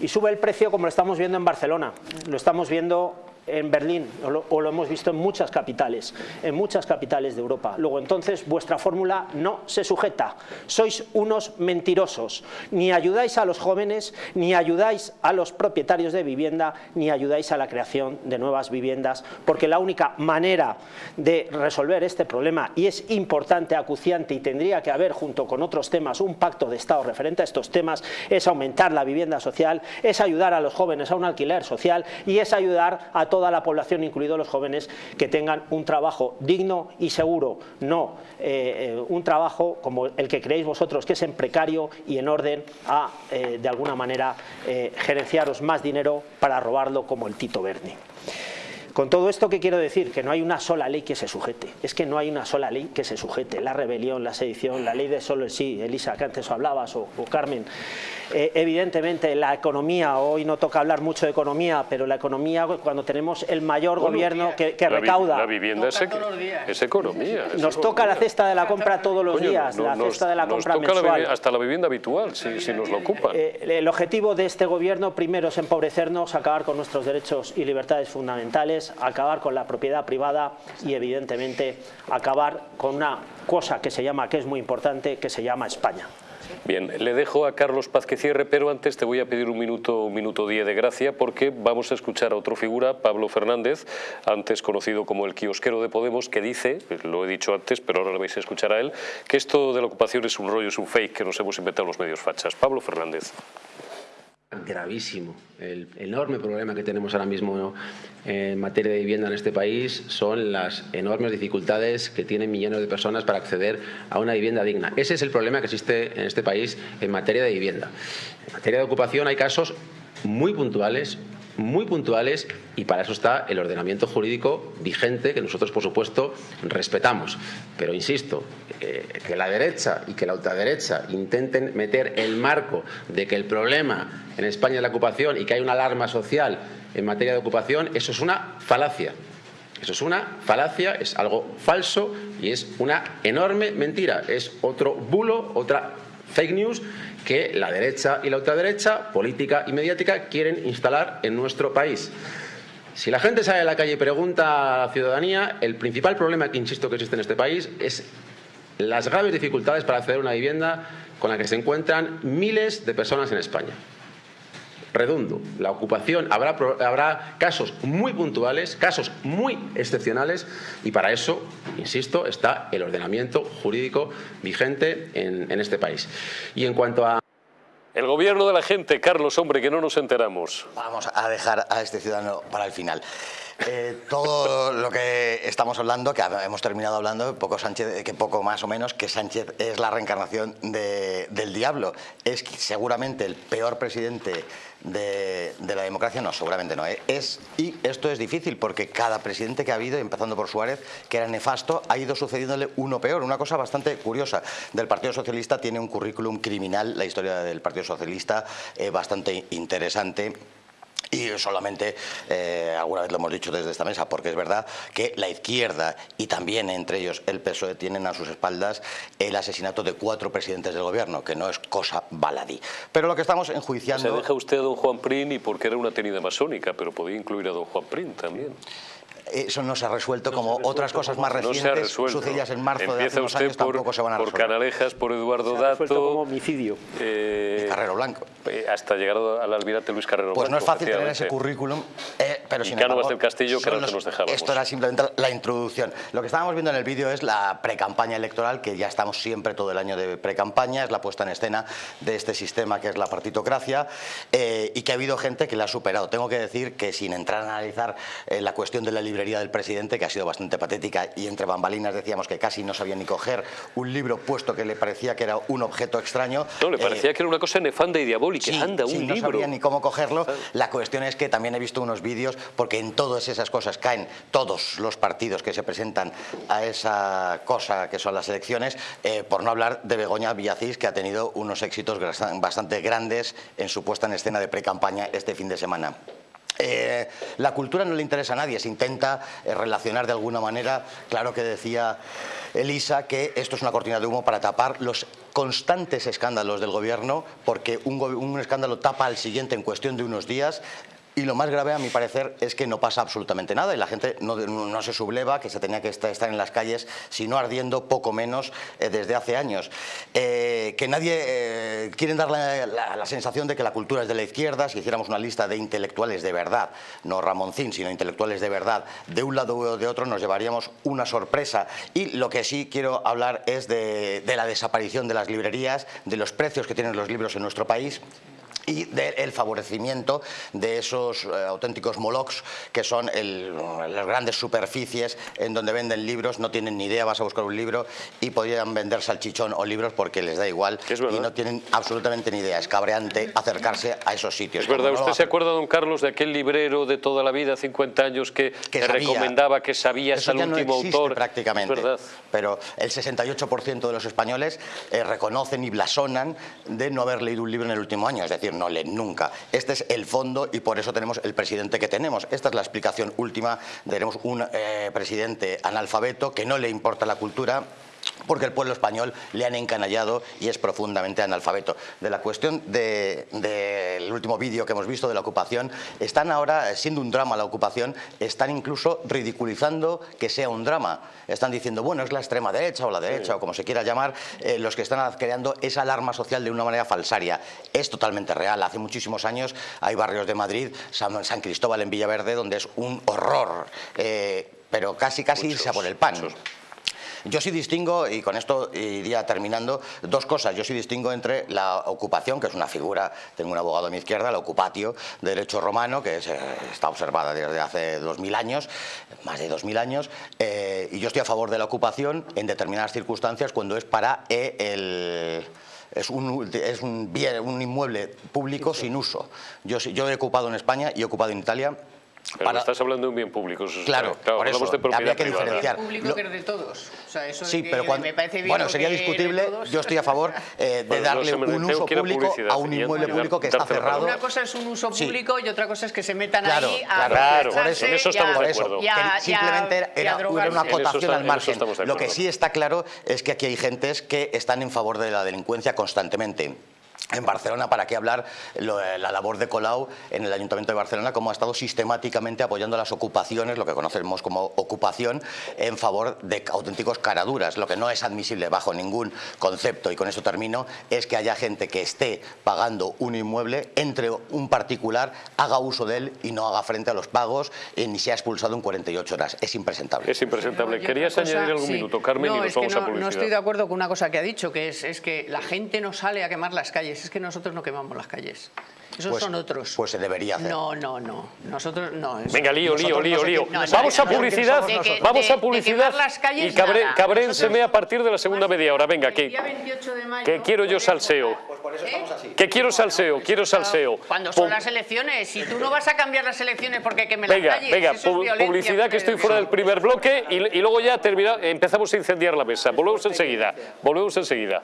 Y sube el precio como lo estamos viendo en Barcelona, lo estamos viendo en Berlín, o lo, hemos visto en muchas capitales, en muchas capitales de Europa. Luego entonces vuestra fórmula no se sujeta, sois unos mentirosos, ni ayudáis a los jóvenes, ni ayudáis a los propietarios de vivienda, ni ayudáis a la creación de nuevas viviendas, porque la única manera de resolver este problema, y es importante, acuciante, y tendría que haber junto con otros temas un pacto de Estado referente a estos temas, es aumentar la vivienda social, es ayudar a los jóvenes a un alquiler social y es ayudar a toda la población, incluidos los jóvenes, que tengan un trabajo digno y seguro, no eh, eh, un trabajo como el que creéis vosotros, que es en precario y en orden a, eh, de alguna manera, gerenciaros más dinero para robarlo como el Tito Berni. Con todo esto, ¿qué quiero decir? Que no hay una sola ley que se sujete. Es que no hay una sola ley que se sujete. La rebelión, la sedición, la ley de solo el sí, Elisa, que antes hablabas, o, Carmen. Eh, evidentemente, la economía, hoy no toca hablar mucho de economía, pero la economía, cuando tenemos el mayor gobierno que, recauda... la vivienda es, economía. nos toca la cesta de la compra todos los días, la cesta de la compra mensual. hasta la vivienda habitual, si, nos lo ocupan. Eh, el objetivo de este gobierno, primero, es empobrecernos, acabar con nuestros derechos y libertades fundamentales, acabar con la propiedad privada y evidentemente acabar con una cosa que se llama, que es muy importante, que se llama España. Bien, le dejo a Carlos Paz que cierre, pero antes te voy a pedir un minuto, un minuto diez de gracia porque vamos a escuchar a otra figura, Pablo Fernández, antes conocido como el kiosquero de Podemos, que dice, lo he dicho antes, pero ahora lo vais a escuchar a él, que esto de la ocupación es un rollo, es un fake que nos hemos inventado los medios fachas. Pablo Fernández gravísimo. El enorme problema que tenemos ahora mismo en materia de vivienda en este país son las enormes dificultades que tienen millones de personas para acceder a una vivienda digna. Ese es el problema que existe en este país en materia de vivienda. En materia de ocupación hay casos muy puntuales, muy puntuales y para eso está el ordenamiento jurídico vigente que nosotros, por supuesto, respetamos. Pero insisto, eh, que la derecha y que la ultraderecha intenten meter el marco de que el problema en España es la ocupación y que hay una alarma social en materia de ocupación, eso es una falacia. Eso es una falacia, es algo falso y es una enorme mentira. Es otro bulo, otra fake news que la derecha y la ultraderecha, política y mediática, quieren instalar en nuestro país. Si la gente sale a la calle y pregunta a la ciudadanía, el principal problema que insisto que existe en este país es las graves dificultades para acceder a una vivienda con la que se encuentran miles de personas en España. Redundo, la ocupación, habrá, habrá casos muy puntuales, casos muy excepcionales y para eso, insisto, está el ordenamiento jurídico vigente en, en este país. Y en cuanto a... El gobierno de la gente, Carlos, hombre, que no nos enteramos. Vamos a dejar a este ciudadano para el final. Eh, todo lo que estamos hablando, que hemos terminado hablando, poco Sánchez, que poco más o menos, que Sánchez es la reencarnación del diablo. Es seguramente el peor presidente de, la democracia, no, seguramente no. ¿eh? Es, y esto es difícil porque cada presidente que ha habido, empezando por Suárez, que era nefasto, ha ido sucediéndole uno peor. Una cosa bastante curiosa. Del Partido Socialista tiene un currículum criminal, la historia del Partido Socialista, eh, bastante interesante y solamente, eh, alguna vez lo hemos dicho desde esta mesa, porque es verdad que la izquierda y también entre ellos el PSOE tienen a sus espaldas el asesinato de cuatro presidentes del gobierno, que no es cosa baladí. Pero lo que estamos enjuiciando... Se deja usted a don Juan Prín y porque era una tenida masónica, pero podía incluir a don Juan Prín también. Eso no se ha resuelto, como otras cosas más recientes, sucedidas en marzo de hace unos usted años, por, tampoco se van a por resolver. Canalejas, por Eduardo Se ha Dato. como homicidio. eh, Y Carrero Blanco. eh, hasta llegar al almirante Luis Carrero Pues no es Blanco, fácil tener ese currículum, eh, pero Y sin Cánovas embargo, del Castillo, que era son lo que los- nos dejábamos. Esto era simplemente la introducción. Lo que estábamos viendo en el vídeo es la precampaña electoral, que ya estamos siempre todo el año de precampaña, es la puesta en escena de este sistema que es la partitocracia, eh, y que ha habido gente que la ha superado. Tengo que decir que sin entrar a analizar eh, la cuestión de la librería del presidente, que ha sido bastante patética, y entre bambalinas decíamos que casi no sabía ni coger un libro puesto que le parecía que era un objeto extraño. No, le eh, parecía que era una cosa nefanda y diabólica. Sí, Anda, sí, un no libro. sabía ni cómo cogerlo. La cuestión es que también he visto unos vídeos, porque en todas esas cosas caen todos los partidos que se presentan a esa cosa que son las elecciones, eh, por no hablar de Begoña Villacís, que ha tenido unos éxitos bastante grandes en su puesta en escena de pre-campaña este fin de semana. Eh, la cultura no le interesa a nadie, se intenta eh, relacionar de alguna manera, claro que decía Elisa que esto es una cortina de humo para tapar los constantes escándalos del gobierno, porque un, escándalo tapa al siguiente en cuestión de unos días. Y lo más grave, a mi parecer, es que no pasa absolutamente nada y la gente no, no se subleva, que se tenía que estar, en las calles, sino ardiendo poco menos eh, desde hace años. Eh, que nadie eh, quieren dar la, la- la sensación de que la cultura es de la izquierda. Si hiciéramos una lista de intelectuales de verdad, no Ramoncín, sino intelectuales de verdad, de un lado o de otro, nos llevaríamos una sorpresa. Y lo que sí quiero hablar es de, de la desaparición de las librerías, de los precios que tienen los libros en nuestro país y del favorecimiento de esos eh, auténticos molocs que son el- las grandes superficies en donde venden libros, no tienen ni idea, vas a buscar un libro y podrían vender salchichón o libros porque les da igual y no tienen absolutamente ni idea. Es cabreante acercarse a esos sitios. Es verdad, no ¿usted se acuerda, don Carlos, de aquel librero de toda la vida, 50 años, que, Que te sabía. recomendaba que sabía Eso no último existe autor? prácticamente. Pero el 68% de los españoles eh, reconocen y blasonan de no haber leído un libro en el último año, es decir, no leen nunca. Este es el fondo y por eso tenemos el presidente que tenemos. Esta es la explicación última. Tenemos un eh, presidente analfabeto que no le importa la cultura porque el pueblo español le han encanallado y es profundamente analfabeto. De la cuestión de- del último vídeo que hemos visto de la ocupación, están ahora, eh, siendo un drama la ocupación, están incluso ridiculizando que sea un drama. Están diciendo, bueno, es la extrema derecha o la derecha o como se quiera llamar, eh, los que están creando esa alarma social de una manera falsaria. Es totalmente real. Hace muchísimos años hay barrios de Madrid, San, San Cristóbal en Villaverde, donde es un horror, eh, pero casi casi irse a por el pan. Yo sí distingo, y con esto iría terminando, dos cosas. Yo sí distingo entre la ocupación, que es una figura, tengo un abogado a mi izquierda, la ocupatio, de derecho romano, que es, eh, está observada desde hace 2.000 años, más de 2.000 años, eh, y yo estoy a favor de la ocupación en determinadas circunstancias cuando es para eh, el es un, es un bien, un inmueble público sin uso. Yo, yo he ocupado en España y he ocupado en Italia. Pero para- estás hablando de un bien público. eso es- Claro, por eso, de propiedad habría que privada. diferenciar. público Lo- que es de todos. O sea, eso de Sí, que pero cuando, me parece bien bueno, sería discutible. Yo estoy a favor eh, de Bueno, darle un uso público a un inmueble público que está cerrado. Una cosa es un uso Sí. público y otra cosa es que se metan Claro, ahí a claro, Claro, por eso, en eso estamos de acuerdo. simplemente era, una acotación al margen. Lo que sí está claro es que aquí hay gentes que están en favor de la delincuencia constantemente. En Barcelona, ¿para qué hablar lo- la labor de Colau en el Ayuntamiento de Barcelona, cómo ha estado sistemáticamente apoyando las ocupaciones, lo que conocemos como ocupación, en favor de auténticos caraduras? Lo que no es admisible bajo ningún concepto, y con esto termino, es que haya gente que esté pagando un inmueble, entre un particular, haga uso de él y no haga frente a los pagos, eh, ni sea expulsado en 48 horas. Es impresentable. Es impresentable. No, y ¿Querías cosa, añadir algún sí. minuto, Carmen? No, y nos que vamos no, a publicidad. no estoy de acuerdo con una cosa que ha dicho, que es, es que la gente no sale a quemar las calles. Es que nosotros no quemamos las calles. Esos Pues- son otros. Pues se debería hacer. No, no, no. Nosotros no. eso- Venga, lío, lío, Nosotros lío, lío. no, vamos no, a publicidad, vamos De- a publicidad. quemar las calles, y cabré, cabrénseme a partir de la segunda media hora. Venga, que, día 28 de mayo que quiero yo salseo. Pues por eso estamos así. Que quiero salseo, quiero salseo. Cuando son las elecciones, si tú no vas a cambiar las elecciones porque queme Venga, las calles, venga, eso es publicidad que estoy fuera del primer bloque y, y luego ya termina, empezamos a incendiar la mesa. Volvemos enseguida. Volvemos enseguida.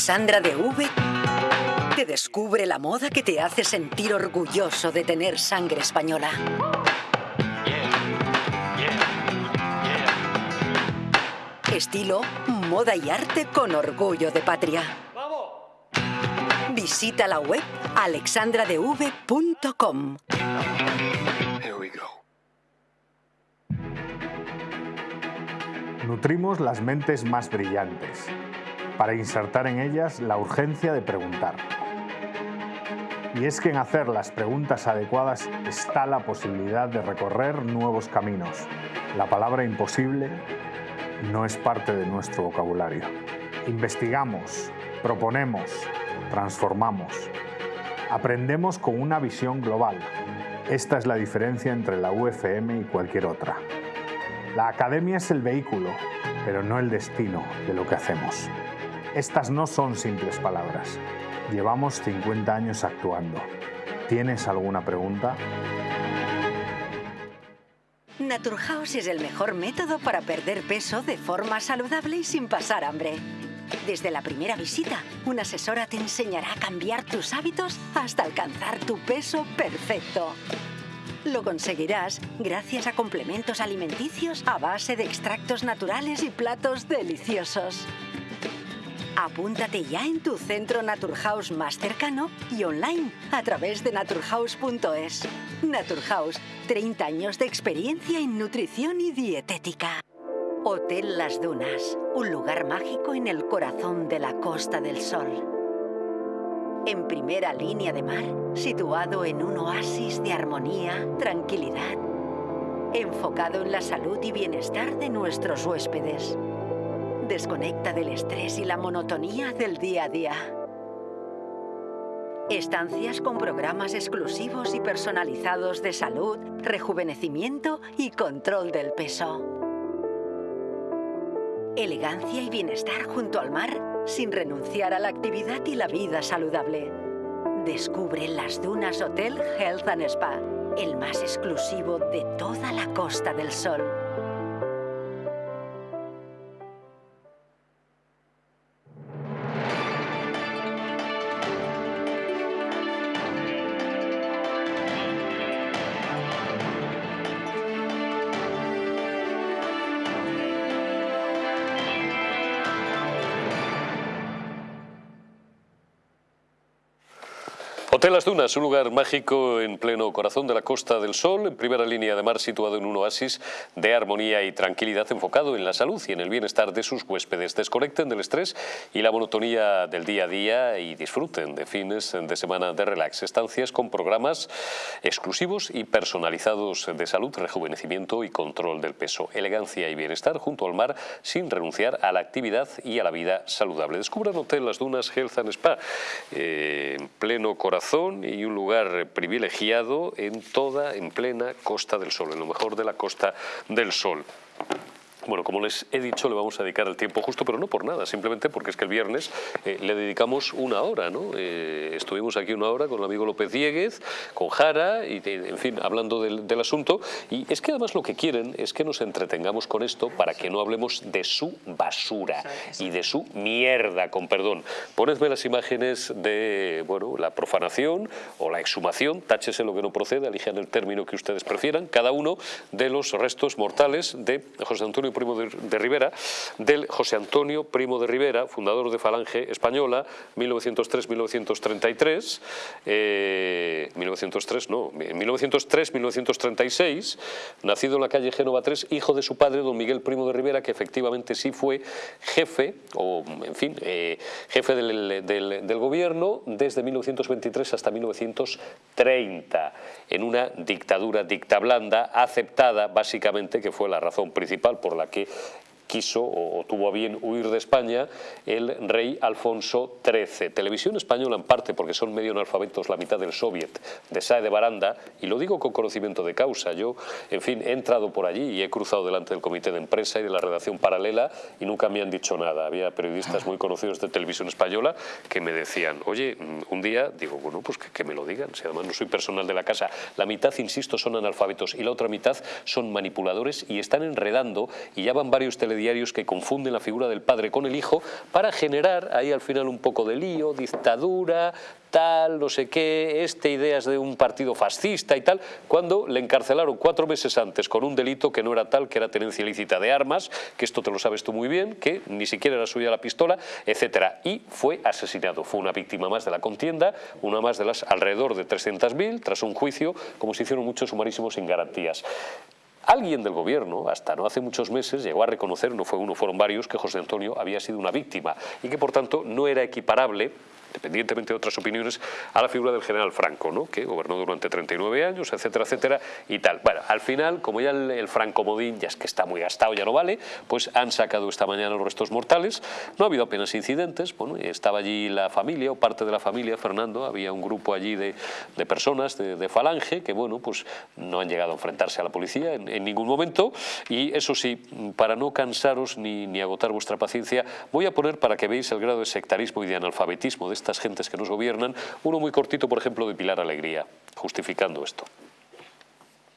Alexandra de V te descubre la moda que te hace sentir orgulloso de tener sangre española. Estilo, moda y arte con orgullo de patria. Visita la web alexandradev.com. Nutrimos las mentes más brillantes para insertar en ellas la urgencia de preguntar. Y es que en hacer las preguntas adecuadas está la posibilidad de recorrer nuevos caminos. La palabra imposible no es parte de nuestro vocabulario. Investigamos, proponemos, transformamos. Aprendemos con una visión global. Esta es la diferencia entre la UFM y cualquier otra. La academia es el vehículo, pero no el destino de lo que hacemos. Estas no son simples palabras. Llevamos 50 años actuando. ¿Tienes alguna pregunta? Naturhaus es el mejor método para perder peso de forma saludable y sin pasar hambre. Desde la primera visita, una asesora te enseñará a cambiar tus hábitos hasta alcanzar tu peso perfecto. Lo conseguirás gracias a complementos alimenticios a base de extractos naturales y platos deliciosos. Apúntate ya en tu centro Naturhaus más cercano y online a través de naturhaus.es. Naturhaus, 30 años de experiencia en nutrición y dietética. Hotel Las Dunas, un lugar mágico en el corazón de la Costa del Sol en primera línea de mar, situado en un oasis de armonía, tranquilidad, enfocado en la salud y bienestar de nuestros huéspedes. Desconecta del estrés y la monotonía del día a día. Estancias con programas exclusivos y personalizados de salud, rejuvenecimiento y control del peso. Elegancia y bienestar junto al mar sin renunciar a la actividad y la vida saludable. Descubre las Dunas Hotel Health and Spa, el más exclusivo de toda la Costa del Sol. Las Dunas, un lugar mágico en pleno corazón de la Costa del Sol, en primera línea de mar situado en un oasis de armonía y tranquilidad enfocado en la salud y en el bienestar de sus huéspedes. Desconecten del estrés y la monotonía del día a día y disfruten de fines de semana de relax. Estancias con programas exclusivos y personalizados de salud, rejuvenecimiento y control del peso. Elegancia y bienestar junto al mar sin renunciar a la actividad y a la vida saludable. Descubran Hotel Las Dunas Health and Spa eh, en pleno corazón y un lugar privilegiado en toda, en plena Costa del Sol, en lo mejor de la Costa del Sol. Bueno, como les he dicho, le vamos a dedicar el tiempo justo, pero no por nada, simplemente porque es que el viernes eh, le dedicamos una hora, ¿no? Eh, estuvimos aquí una hora con el amigo López Dieguez, con Jara, y en fin, hablando del, asunto, y es que además lo que quieren es que nos entretengamos con esto para que no hablemos de su basura y de su mierda, con perdón. Ponedme las imágenes de, bueno, la profanación o la exhumación, táchese lo que no proceda, elijan el término que ustedes prefieran, cada uno de los restos mortales de José Antonio Primo de, Rivera, del José Antonio Primo de Rivera, fundador de Falange Española, 1903-1933, 1903 eh, no, 1903-1936, nacido en la calle Génova 3, hijo de su padre, don Miguel Primo de Rivera, que efectivamente sí fue jefe, o en fin, eh, jefe del, del gobierno desde 1923 hasta 1930, en una dictadura dicta blanda, aceptada básicamente, que fue la razón principal por la que quiso o, tuvo a bien huir de España el rey Alfonso XIII. Televisión española en parte porque son medio analfabetos la mitad del soviet de Sae de Baranda y lo digo con conocimiento de causa. Yo, en fin, he entrado por allí y he cruzado delante del comité de empresa y de la redacción paralela y nunca me han dicho nada. Había periodistas muy conocidos de televisión española que me decían, oye, mm, un día, digo, bueno, pues que, que me lo digan, si además no soy personal de la casa. La mitad, insisto, son analfabetos y la otra mitad son manipuladores y están enredando y ya van varios telediarios diarios que confunden la figura del padre con el hijo para generar ahí al final un poco de lío, dictadura, tal, no sé qué, este ideas de un partido fascista y tal, cuando le encarcelaron cuatro meses antes con un delito que no era tal, que era tenencia ilícita de armas, que esto te lo sabes tú muy bien, que ni siquiera era suya la pistola, etcétera, y fue asesinado. Fue una víctima más de la contienda, una más de las alrededor de 300.000, tras un juicio, como se hicieron muchos sumarísimos sin garantías. Alguien del gobierno, hasta no hace muchos meses, llegó a reconocer, no fue uno, fueron varios, que José Antonio había sido una víctima y que por tanto no era equiparable independientemente de otras opiniones, a la figura del general Franco, ¿no? que gobernó durante 39 años, etcétera, etcétera, y tal. Bueno, al final, como ya el, Franco Modín ya es que está muy gastado, ya no vale, pues han sacado esta mañana los restos mortales, no ha habido apenas incidentes, bueno, estaba allí la familia o parte de la familia, Fernando, había un grupo allí de, de personas de, Falange que, bueno, pues no han llegado a enfrentarse a la policía en, en ningún momento, y eso sí, para no cansaros ni, ni agotar vuestra paciencia, voy a poner para que veáis el grado de sectarismo y de analfabetismo de estas gentes que nos gobiernan, uno muy cortito, por ejemplo, de Pilar Alegría, justificando esto.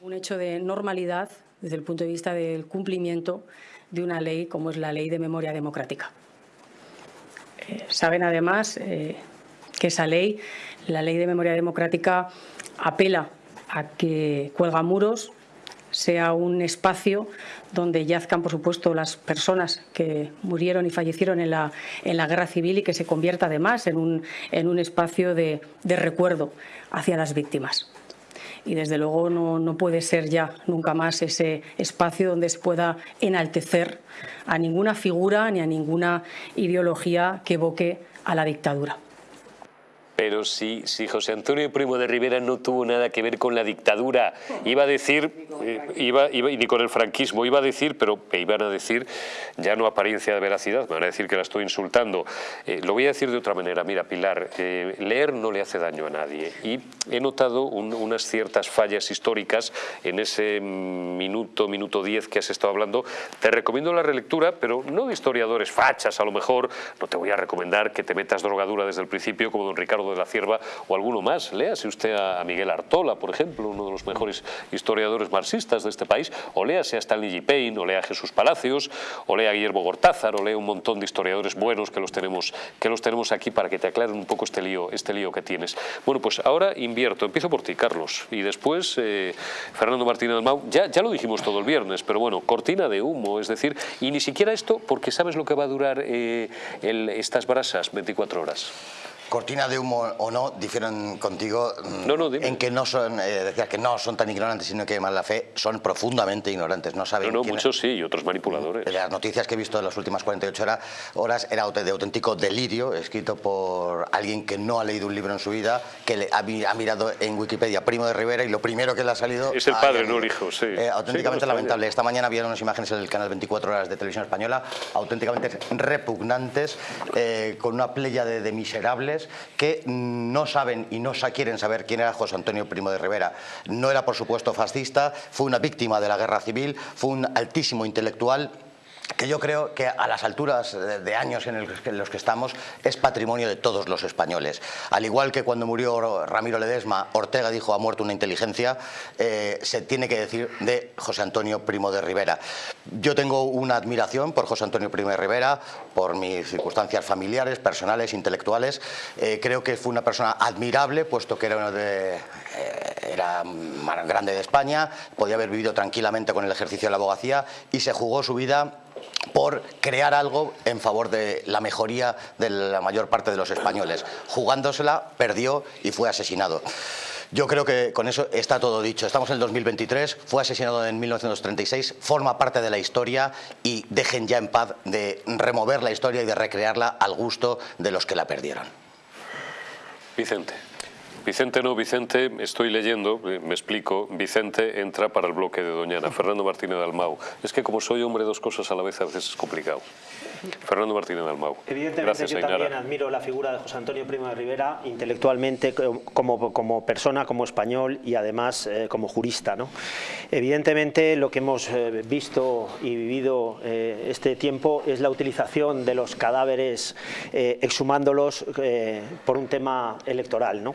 Un hecho de normalidad desde el punto de vista del cumplimiento de una ley como es la Ley de Memoria Democrática. Eh, saben además eh, que esa ley, la Ley de Memoria Democrática, apela a que cuelga muros sea un espacio donde yazcan, por supuesto, las personas que murieron y fallecieron en la, en la guerra civil y que se convierta además en un, en un espacio de, de recuerdo hacia las víctimas y desde luego no, no, puede ser ya nunca más ese espacio donde se pueda enaltecer a ninguna figura ni a ninguna ideología que evoque a la dictadura. Pero si, si José Antonio Primo de Rivera no tuvo nada que ver con la dictadura, iba a decir, eh, iba, iba, ni con el franquismo, iba a decir, pero me iban a decir, ya no apariencia de veracidad, me van a decir que la estoy insultando. Eh, lo voy a decir de otra manera, mira Pilar, eh, leer no le hace daño a nadie y he notado unas ciertas fallas históricas en ese minuto, minuto diez que has estado hablando. Te recomiendo la relectura, pero no de historiadores fachas a lo mejor, no te voy a recomendar que te metas drogadura desde el principio como don Ricardo de la Cierva o alguno más. Léase usted a Miguel Artola, por ejemplo, uno de los mejores historiadores marxistas de este país, o léase a Stanley G. Payne, o lea a Jesús Palacios, o lea a Guillermo Gortázar, o lea un montón de historiadores buenos que los tenemos, que los tenemos aquí para que te aclaren un poco este lío, este lío que tienes. Bueno, pues ahora invierto. Empiezo por ti, Carlos, y después eh, Fernando Martínez Mau. Ya, ya lo dijimos todo el viernes, pero bueno, cortina de humo, es decir, y ni siquiera esto, porque sabes lo que va a durar eh, estas brasas, 24 horas cortina de humo o no difieren contigo mm, en que no son, eh, decía que no son tan ignorantes, sino que más la fe son profundamente ignorantes, no saben. No, no muchos sí y otros manipuladores. Las noticias que he visto en las últimas 48 horas, era de auténtico delirio, escrito por alguien que no ha leído un libro en su vida, que le ha, mirado en Wikipedia Primo de Rivera y lo primero que le ha salido. Es el padre, no el hijo, sí. Eh, auténticamente lamentable. Esta mañana vieron unas imágenes en el canal 24 horas de televisión española, auténticamente repugnantes, eh, con una playa de miserables que no saben y no quieren saber quién era José Antonio Primo de Rivera. No era, por supuesto, fascista, fue una víctima de la guerra civil, fue un altísimo intelectual que yo creo que a las alturas de años en los que estamos es patrimonio de todos los españoles. Al igual que cuando murió Ramiro Ledesma, Ortega dijo ha muerto una inteligencia, eh, se tiene que decir de José Antonio Primo de Rivera. Yo tengo una admiración por José Antonio Primo de Rivera, por mis circunstancias familiares, personales, intelectuales. Eh, creo que fue una persona admirable, puesto que era, de, eh, era grande de España, podía haber vivido tranquilamente con el ejercicio de la abogacía y se jugó su vida por crear algo en favor de la mejoría de la mayor parte de los españoles. Jugándosela, perdió y fue asesinado. Yo creo que con eso está todo dicho. Estamos en el 2023, fue asesinado en 1936, forma parte de la historia y dejen ya en paz de remover la historia y de recrearla al gusto de los que la perdieron. Vicente. Vicente no, Vicente, estoy leyendo, eh, me explico, Vicente entra para el bloque de Doñana, Fernando Martínez de Almau. Es que como soy hombre dos cosas a la vez a veces es complicado. Fernando Martínez de Almau. Evidentemente yo también admiro la figura de José Antonio Primo de Rivera intelectualmente como, como persona, como español y además eh, como jurista. ¿no? Evidentemente lo que hemos eh, visto y vivido este tiempo es la utilización de los cadáveres exhumándolos por un tema electoral. ¿no?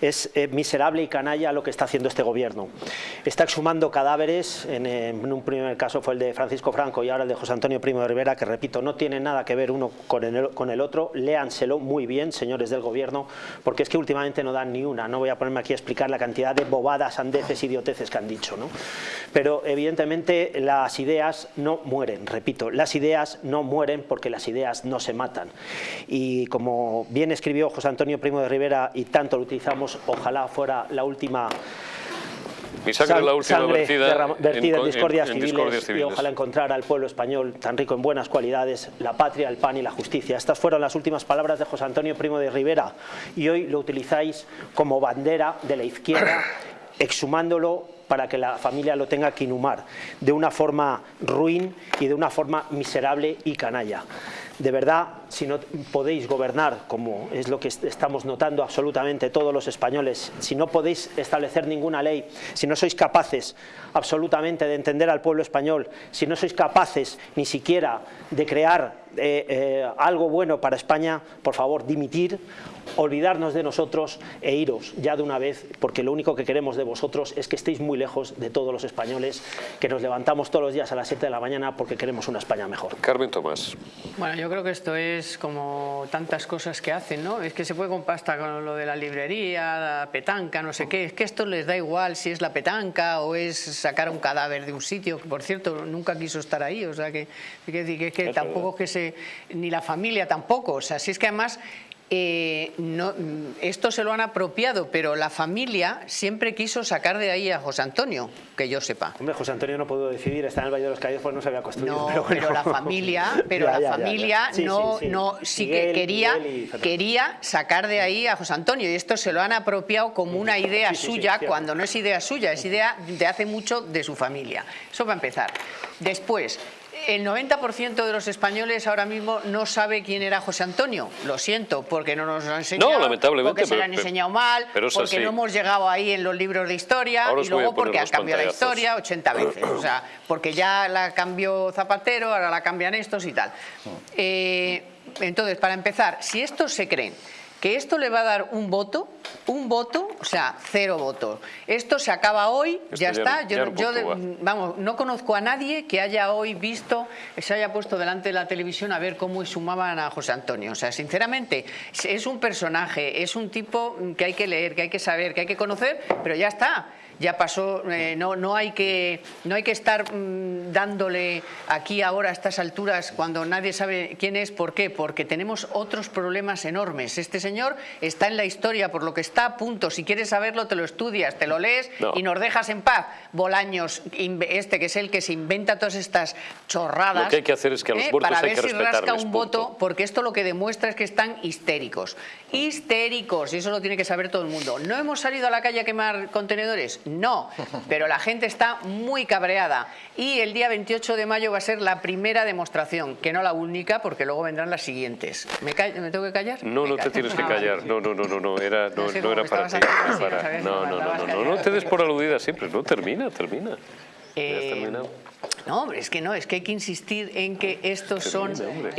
Es eh, miserable y canalla lo que está haciendo este gobierno. Está exhumando cadáveres, en, un primer caso fue el de Francisco Franco y ahora el de José Antonio Primo de Rivera, que repito, no tiene nada que ver uno con el, con el otro. Léanselo muy bien, señores del gobierno, porque es que últimamente no dan ni una. No voy a ponerme aquí a explicar la cantidad de bobadas, andeces, idioteces que han dicho. ¿no? Pero evidentemente las ideas no mueren, repito, las ideas no mueren porque las ideas no se matan. Y como bien escribió José Antonio Primo de Rivera y tanto lo utilizamos, ojalá fuera la última mi sangre la última sangre vertida, vertida en, en- discordias, en civiles, discordias y ojalá encontrar al pueblo español tan rico en buenas cualidades, la patria, el pan y la justicia. Estas fueron las últimas palabras de José Antonio Primo de Rivera y hoy lo utilizáis como bandera de la izquierda, exhumándolo para que la familia lo tenga que inhumar de una forma ruin y de una forma miserable y canalla. De verdad, si no podéis gobernar, como es lo que est- estamos notando absolutamente todos los españoles, si no podéis establecer ninguna ley, si no sois capaces absolutamente de entender al pueblo español, si no sois capaces ni siquiera de crear eh, eh, algo bueno para España, por favor, dimitir, olvidarnos de nosotros e iros ya de una vez, porque lo único que queremos de vosotros es que estéis muy lejos de todos los españoles, que nos levantamos todos los días a las 7 de la mañana porque queremos una España mejor. Carmen Tomás. Bueno, yo creo que esto es como tantas cosas que hacen, ¿no? Es que se puede comprar hasta con lo de la librería, la petanca, no sé qué. Es que esto les da igual si es la petanca o es sacar un cadáver de un sitio, que por cierto nunca quiso estar ahí, o sea que, que, que, tampoco es que se... ni la familia tampoco, o sea, si es que además... eh, no, esto se lo han apropiado, pero la familia siempre quiso sacar de ahí a José Antonio, que yo sepa. Hombre, José Antonio no pudo decidir, está en el Valle de los Caídos, pues no se había construido. No, pero, la familia, pero Ya, la ya, ya, ya. familia Sí, no, sí, sí. no, sí Miguel, que quería, quería sacar de ahí a José Antonio y esto se lo han apropiado como una idea suya cuando no es idea suya, es idea de hace mucho de su familia. Eso va a empezar. Después, el 90% de los españoles ahora mismo no sabe quién era José Antonio. Lo siento, porque no nos lo han enseñado. No, lamentablemente, Porque se lo han enseñado mal, pero porque así. no hemos llegado ahí en los libros de historia Ahora y luego porque han los cambiado la historia 80 veces. O sea, porque ya la cambió Zapatero, ahora la cambian estos y tal. Eh, entonces, para empezar, si estos se creen que esto le va a dar un voto, un voto, o sea, cero votos. Esto se acaba hoy, ya ya está. Yo, de- vamos, no conozco a nadie que haya hoy visto, se haya puesto delante de la televisión a ver cómo sumaban a José Antonio. O sea, sinceramente, es un personaje, es un tipo que hay que leer, que hay que saber, que hay que conocer, pero ya está. Ya pasó, eh, no, no, hay que, no hay que estar mm, dándole aquí ahora a estas alturas cuando nadie sabe quién es. ¿Por qué? Porque tenemos otros problemas enormes. Este señor está en la historia por lo que está, punto. Si quieres saberlo, te lo estudias, te lo lees No. y nos dejas en paz. Bolaños, este que es el que se inventa todas estas chorradas. Lo que hay que hacer es que a los ¿eh? Para hay ver que si rasca un punto. voto, porque esto lo que demuestra es que están histéricos. Histéricos, y eso lo tiene que saber todo el mundo. ¿No hemos salido a la calle a quemar contenedores? No, pero la gente está muy cabreada. Y el día 28 de mayo va a ser la primera demostración, que no la única, porque luego vendrán las siguientes. ¿Me, ¿me tengo que callar? No, Me no te tienes que Ah, callar. No, no, no, no, no, era, no, No era para ti. para- no No, no, no, no, no, te des por aludida siempre. No, termina, termina. Ya has Eh, terminado. No, hombre, es que no, es que hay que insistir en que estos son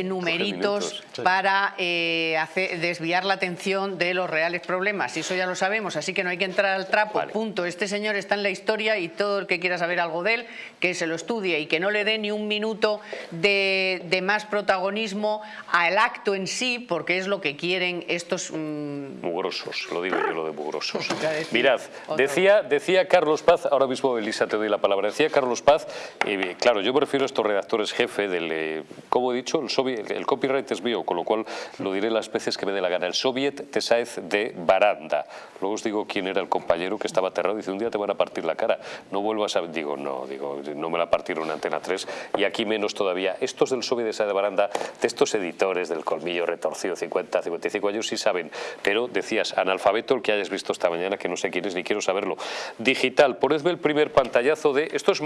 numeritos para eh, hacer- desviar la atención de los reales problemas. Y eso ya lo sabemos, así que no hay que entrar al trapo. Vale. Punto. Este señor está en la historia y todo el que quiera saber algo de él, que se lo estudie y que no le dé ni un minuto de, de más protagonismo al acto en sí, porque es lo que quieren estos... mm, Mugrosos, lo digo yo lo de mugrosos. Mirad, decía, decía Carlos Paz, ahora mismo Elisa te doy la palabra, decía Carlos Paz, eh, claro, yo me refiero a estos redactores jefe del, eh, como he dicho, el, soviet- el copyright es mío, con lo cual lo diré las veces que me dé la gana, el Soviet Tesaez de Baranda. Luego os digo quién era el compañero que estaba aterrado, dice, un día te van a partir la cara, no vuelvas a... Digo, no, digo, no me la partieron en Antena 3 y aquí menos todavía. Estos del Soviet Tesaez de Baranda, de estos editores del colmillo retorcido, 50, 55 años, sí saben, pero decías, analfabeto el que hayas visto esta mañana, que no sé quién es ni quiero saberlo. Digital, ponedme el primer pantallazo de, esto es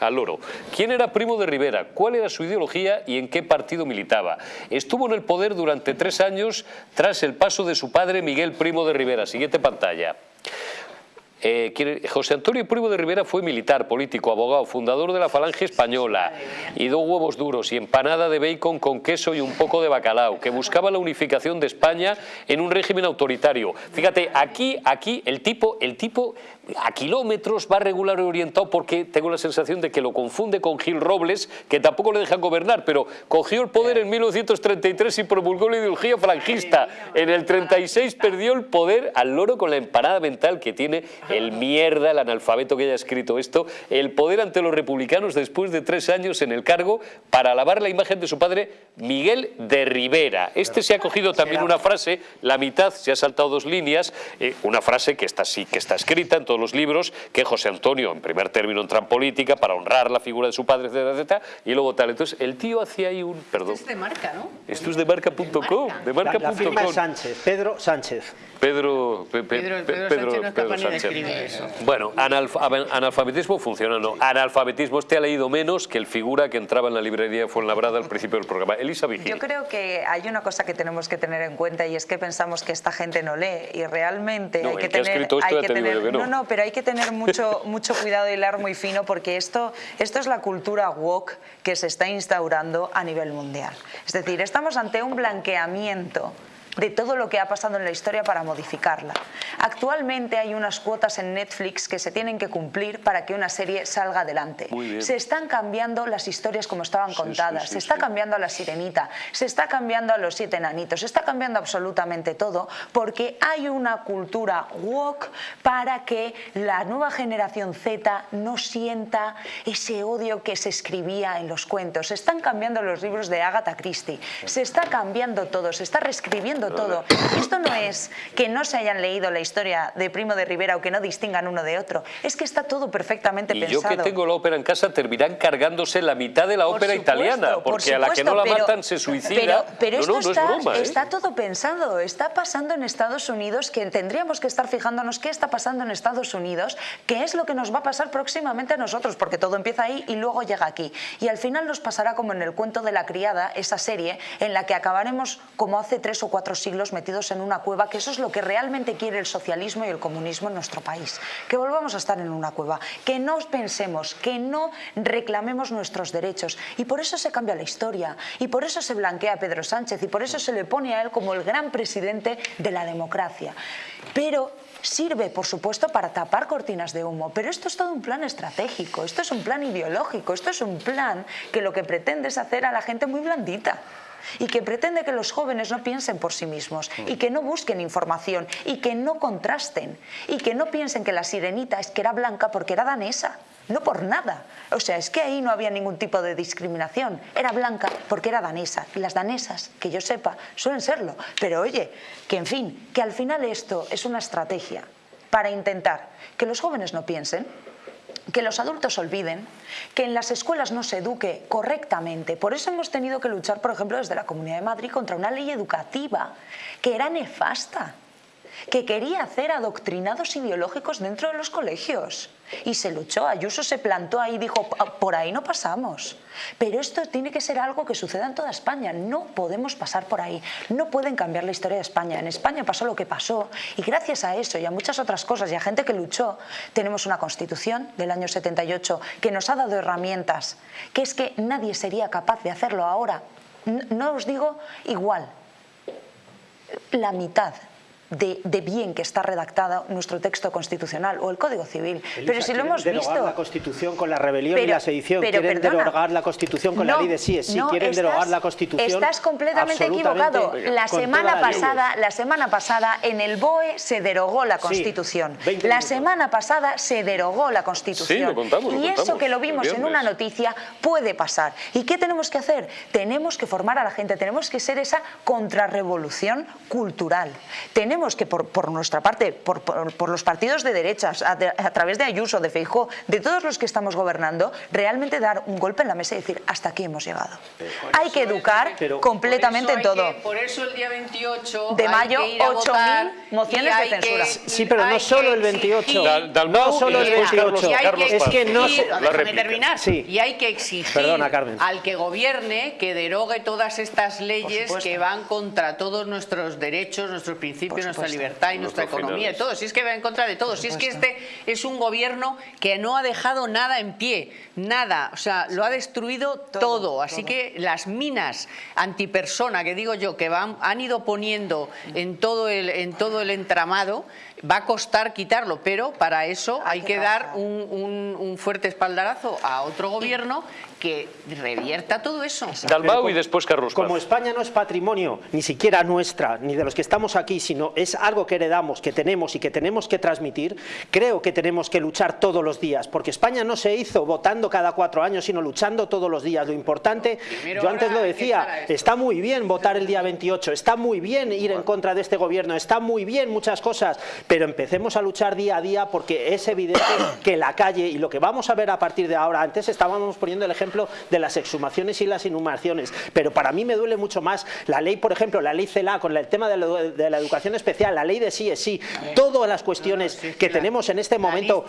al oro. ¿Quién era Primo de Rivera? ¿Cuál era su ideología y en qué partido militaba? Estuvo en el poder durante tres años tras el paso de su padre Miguel Primo de Rivera. Siguiente pantalla. Eh, José Antonio Primo de Rivera fue militar, político, abogado, fundador de la Falange Española y dos huevos duros y empanada de bacon con queso y un poco de bacalao, que buscaba la unificación de España en un régimen autoritario. Fíjate, aquí, aquí el tipo, el tipo a kilómetros va regular y orientado porque tengo la sensación de que lo confunde con Gil Robles, que tampoco le dejan gobernar, pero cogió el poder en 1933 y promulgó la ideología franquista. En el 36 perdió el poder al loro con la empanada mental que tiene el mierda, el analfabeto que haya escrito esto, el poder ante los republicanos después de tres años en el cargo para alabar la imagen de su padre Miguel de Rivera. Este se ha cogido también una frase, la mitad se ha saltado dos líneas, eh, una frase que está, sí, que está escrita en todos los libros, que José Antonio en primer término entra en política para honrar la figura de su padre, etcétera, etcétera, y luego tal. Entonces el tío hacía ahí un... Perdón. Esto es de marca, ¿no? Esto es de marca.com. De marca.com. La, la firma es Sánchez, Pedro Sánchez. Pedro, Pedro, Pedro, Sánchez no es capaz ni de escribir eso. Bueno, analfabetismo funciona, no. Analfabetismo, este ha leído menos que el figura que entraba en la librería de Fuenlabrada al principio del programa. Elisa Vigil. Yo creo que hay una cosa que tenemos que tener en cuenta y es que pensamos que esta gente no lee y realmente no, hay que que tener... esto hay ya que tener yo que no. no, no, pero hay que tener mucho, mucho cuidado y hilar muy fino porque esto, esto es la cultura woke que se está instaurando a nivel mundial. Es decir, estamos ante un blanqueamiento de todo lo que ha pasado en la historia para modificarla. Actualmente hay unas cuotas en Netflix que se tienen que cumplir para que una serie salga adelante. Se están cambiando las historias como estaban Sí, contadas, sí, sí, se está cambiando a la sirenita, se está cambiando a los siete enanitos, se está cambiando absolutamente todo porque hay una cultura woke para que la nueva generación Z no sienta ese odio que se escribía en los cuentos. Se están cambiando los libros de Agatha Christie, se está cambiando todo, se está reescribiendo todo. Esto no es que no se hayan leído la historia de Primo de Rivera o que no distingan uno de otro, es que está todo perfectamente Y yo pensado. que tengo la ópera en casa terminarán cargándose la mitad de la Por ópera supuesto, italiana, por porque a la que no la supuesto, pero- matan se suicida. Pero, pero no, esto no, no está, es broma, ¿eh? está todo pensado, está pasando en Estados Unidos, que tendríamos que estar fijándonos qué está pasando en Estados Unidos, qué es lo que nos va a pasar próximamente a nosotros, porque todo empieza ahí y luego llega aquí. Y al final nos pasará como en el cuento de la criada, esa serie, en la que acabaremos como hace tres o cuatro siglos metidos en una cueva, que eso es lo que realmente quiere el socialismo y el comunismo en nuestro país. Que volvamos a estar en una cueva, que no pensemos, que no reclamemos nuestros derechos. Y por eso se cambia la historia, y por eso se blanquea a Pedro Sánchez, y por eso se le pone a él como el gran presidente de la democracia. Pero sirve, por supuesto, para tapar cortinas de humo, pero esto es todo un plan estratégico, esto es un plan ideológico, esto es un plan que lo que pretende es hacer a la gente muy blandita y que pretende que los jóvenes no piensen por sí mismos y que no busquen información y que no contrasten y que no piensen que la sirenita es que era blanca porque era danesa. No por nada. O sea, es que ahí no había ningún tipo de discriminación. Era blanca porque era danesa. Y las danesas, que yo sepa, suelen serlo. Pero oye, que en fin, que al final esto es una estrategia para intentar que los jóvenes no piensen, que los adultos olviden, que en las escuelas no se eduque correctamente. Por eso hemos tenido que luchar, por ejemplo, desde la Comunidad de Madrid contra una ley educativa que era nefasta, que quería hacer adoctrinados ideológicos dentro de los colegios. Y se luchó, Ayuso se plantó ahí y dijo, "Ah, por ahí no pasamos. Pero esto tiene que ser algo que suceda en toda España, no podemos pasar por ahí, no pueden cambiar la historia de España. En España pasó lo que pasó y gracias a eso y a muchas otras cosas y a gente que luchó, tenemos una constitución del año 78 que nos ha dado herramientas, que es que nadie sería capaz de hacerlo ahora. No os digo igual, la mitad de, de bien que está redactada nuestro texto constitucional o el Código Civil. pero si lo hemos derogar visto... la Constitución con la rebelión y la sedición. pero quieren perdona. derogar la Constitución con No, la ley de sí. Sí, no, quieren estás- derogar la Constitución. Estás completamente equivocado. La semana las pasada, la semana pasada en el BOE se derogó la Sí, Constitución. 20 la semana pasada se derogó la Constitución. Sí, lo contamos, lo y eso que lo vimos en una noticia puede pasar. ¿Y qué tenemos que hacer? Tenemos que formar a la gente, tenemos que ser esa contrarrevolución cultural. Tenemos que, por, por nuestra parte, por, por- por los partidos de derechas, a, de- a través de Ayuso, de Feijó, de todos los que estamos gobernando, realmente dar un golpe en la mesa y decir, hasta aquí hemos llegado. Hay que educar Pero- completamente en todo. que- por eso el día 28 De mayo, que ir a 8.000 votar mociones de censura. que- Sí, pero no solo el 28. exigir- Dal- Dalmau No solo el después 28. y hay Carlos que Es que no se- déjame terminar. Sí. Y hay que exigir Perdona, al que gobierne que derogue todas estas leyes que van contra todos nuestros derechos, nuestros principios, nuestra libertad y nuestra economía y todo. Si es que va en contra de todo. Si es que este es un gobierno que no ha dejado nada en pie, nada. O sea, lo ha destruido todo. Así que las minas antipersona, que digo yo, que van, han ido poniendo en todo el, en todo el entramado, va a costar quitarlo, pero para eso hay, que, dar un, un, fuerte espaldarazo a otro gobierno que revierta todo eso. Dalmau y después Carlos Como España no es patrimonio, ni siquiera nuestra, ni de los que estamos aquí, sino es algo que heredamos, que tenemos y que tenemos que transmitir, creo que tenemos que luchar todos los días, porque España no se hizo votando cada cuatro años, sino luchando todos los días. Lo importante, yo antes lo decía, está muy bien votar el día 28, está muy bien ir en contra de este gobierno, está muy bien muchas cosas, pero empecemos a luchar día a día porque es evidente que la calle y lo que vamos a ver a partir de ahora, antes estábamos poniendo el ejemplo de las exhumaciones y las inhumaciones, pero para mí me duele mucho más la ley, por ejemplo, la ley CELA con el tema de la, educación especial, la ley de sí es sí, todas las cuestiones que tenemos en este momento,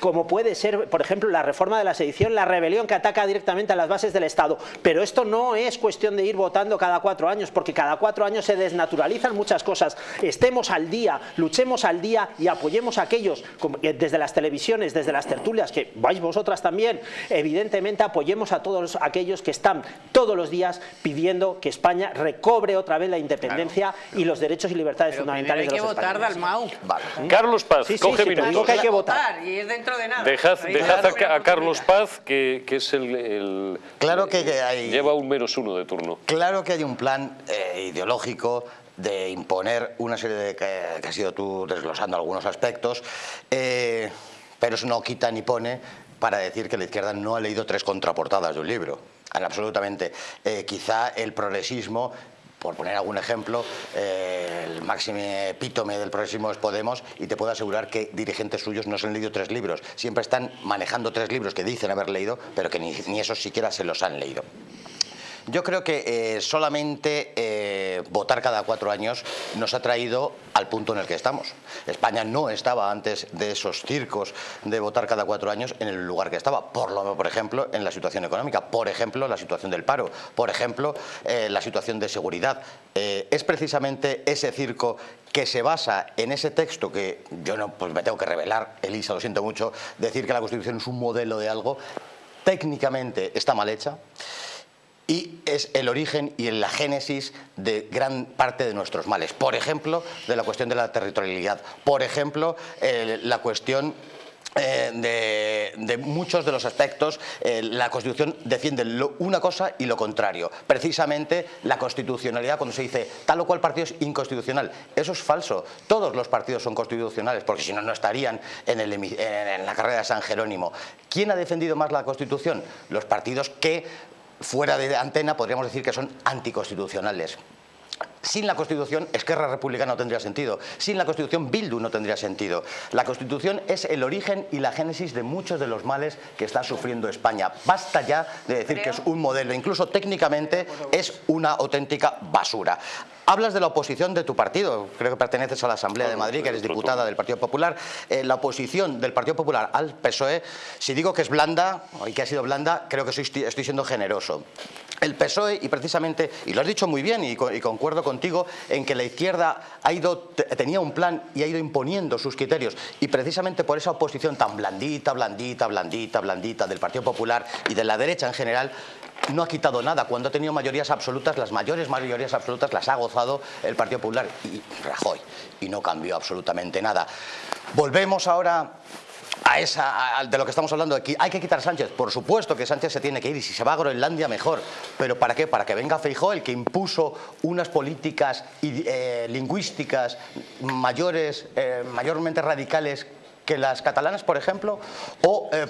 como puede ser, por ejemplo, la reforma de la sedición, la rebelión que ataca directamente a las bases del Estado, pero esto no es cuestión de ir votando cada cuatro años, porque cada cuatro años se desnaturalizan muchas cosas, estemos al día, luchemos al día y apoyemos a aquellos, desde las televisiones, desde las tertulias, que vais vosotras también, evidentemente apoyemos a todos aquellos que están todos los días pidiendo que España recobre otra vez la independencia y los derechos y libertades fundamentales de los españoles. hay que votar, Dalmau. Vale. Carlos Paz, sí, sí, coge sí, minutos. Que hay que votar. Y es dentro de nada. Dejad, dejad a, a, Carlos Paz, que, que es el, el, Claro que hay... Lleva un menos uno de turno. Claro que hay un plan eh, ideológico de imponer una serie de... que, que has ido tú desglosando algunos aspectos, eh, pero eso no quita ni pone para decir que la izquierda no ha leído tres contraportadas de un libro. Absolutamente. Eh, quizá el progresismo por poner algún ejemplo, eh, el máximo epítome del progresismo es Podemos y te puedo asegurar que dirigentes suyos no se han leído tres libros. Siempre están manejando tres libros que dicen haber leído, pero que ni, ni esos siquiera se los han leído. Yo creo que eh, solamente eh, votar cada cuatro años nos ha traído al punto en el que estamos. España no estaba antes de esos circos de votar cada cuatro años en el lugar que estaba. Por, lo, por ejemplo, en la situación económica, por ejemplo, la situación del paro, por ejemplo, eh, la situación de seguridad. Es precisamente ese circo que se basa en ese texto que yo no pues me tengo que revelar, Elisa, lo siento mucho, decir que la Constitución es un modelo de algo, técnicamente está mal hecha y es el origen y la génesis de gran parte de nuestros males. Por ejemplo, de la cuestión de la territorialidad. Por ejemplo, eh, la cuestión eh, de, muchos de los aspectos, eh, la Constitución defiende una cosa y lo contrario. Precisamente la constitucionalidad, cuando se dice tal o cual partido es inconstitucional, eso es falso. Todos los partidos son constitucionales, porque si no, no estarían en, el, en la carrera de San Jerónimo. ¿Quién ha defendido más la Constitución? Los partidos que fuera de antena podríamos decir que son anticonstitucionales. Sin la Constitución, Esquerra Republicana no tendría sentido. Sin la Constitución, Bildu no tendría sentido. La Constitución es el origen y la génesis de muchos de los males que está sufriendo España. Basta ya de decir que es un modelo. Incluso técnicamente es una auténtica basura. Hablas de la oposición de tu partido, creo que perteneces a la Asamblea de Madrid, que eres diputada del Partido Popular. Eh, la oposición del Partido Popular al PSOE, si digo que es blanda, y que ha sido blanda, creo que soy, estoy siendo generoso. El PSOE, y precisamente, y lo has dicho muy bien, y, y concuerdo contigo, en que la izquierda ha ido, tenía un plan y ha ido imponiendo sus criterios, y precisamente por esa oposición tan blandita, blandita, blandita, blandita del Partido Popular y de la derecha en general, no ha quitado nada. Cuando ha tenido mayorías absolutas, las mayores mayorías absolutas las ha gozado el Partido Popular y Rajoy. Y no cambió absolutamente nada. Volvemos ahora a esa, de lo que estamos hablando aquí. ¿Hay que quitar a Sánchez? Por supuesto que Sánchez se tiene que ir y si se va a Groenlandia mejor. ¿Pero para qué? Para que venga Feijó, el que impuso unas políticas eh, lingüísticas mayores, eh, mayormente radicales que las catalanas, por ejemplo, o eh,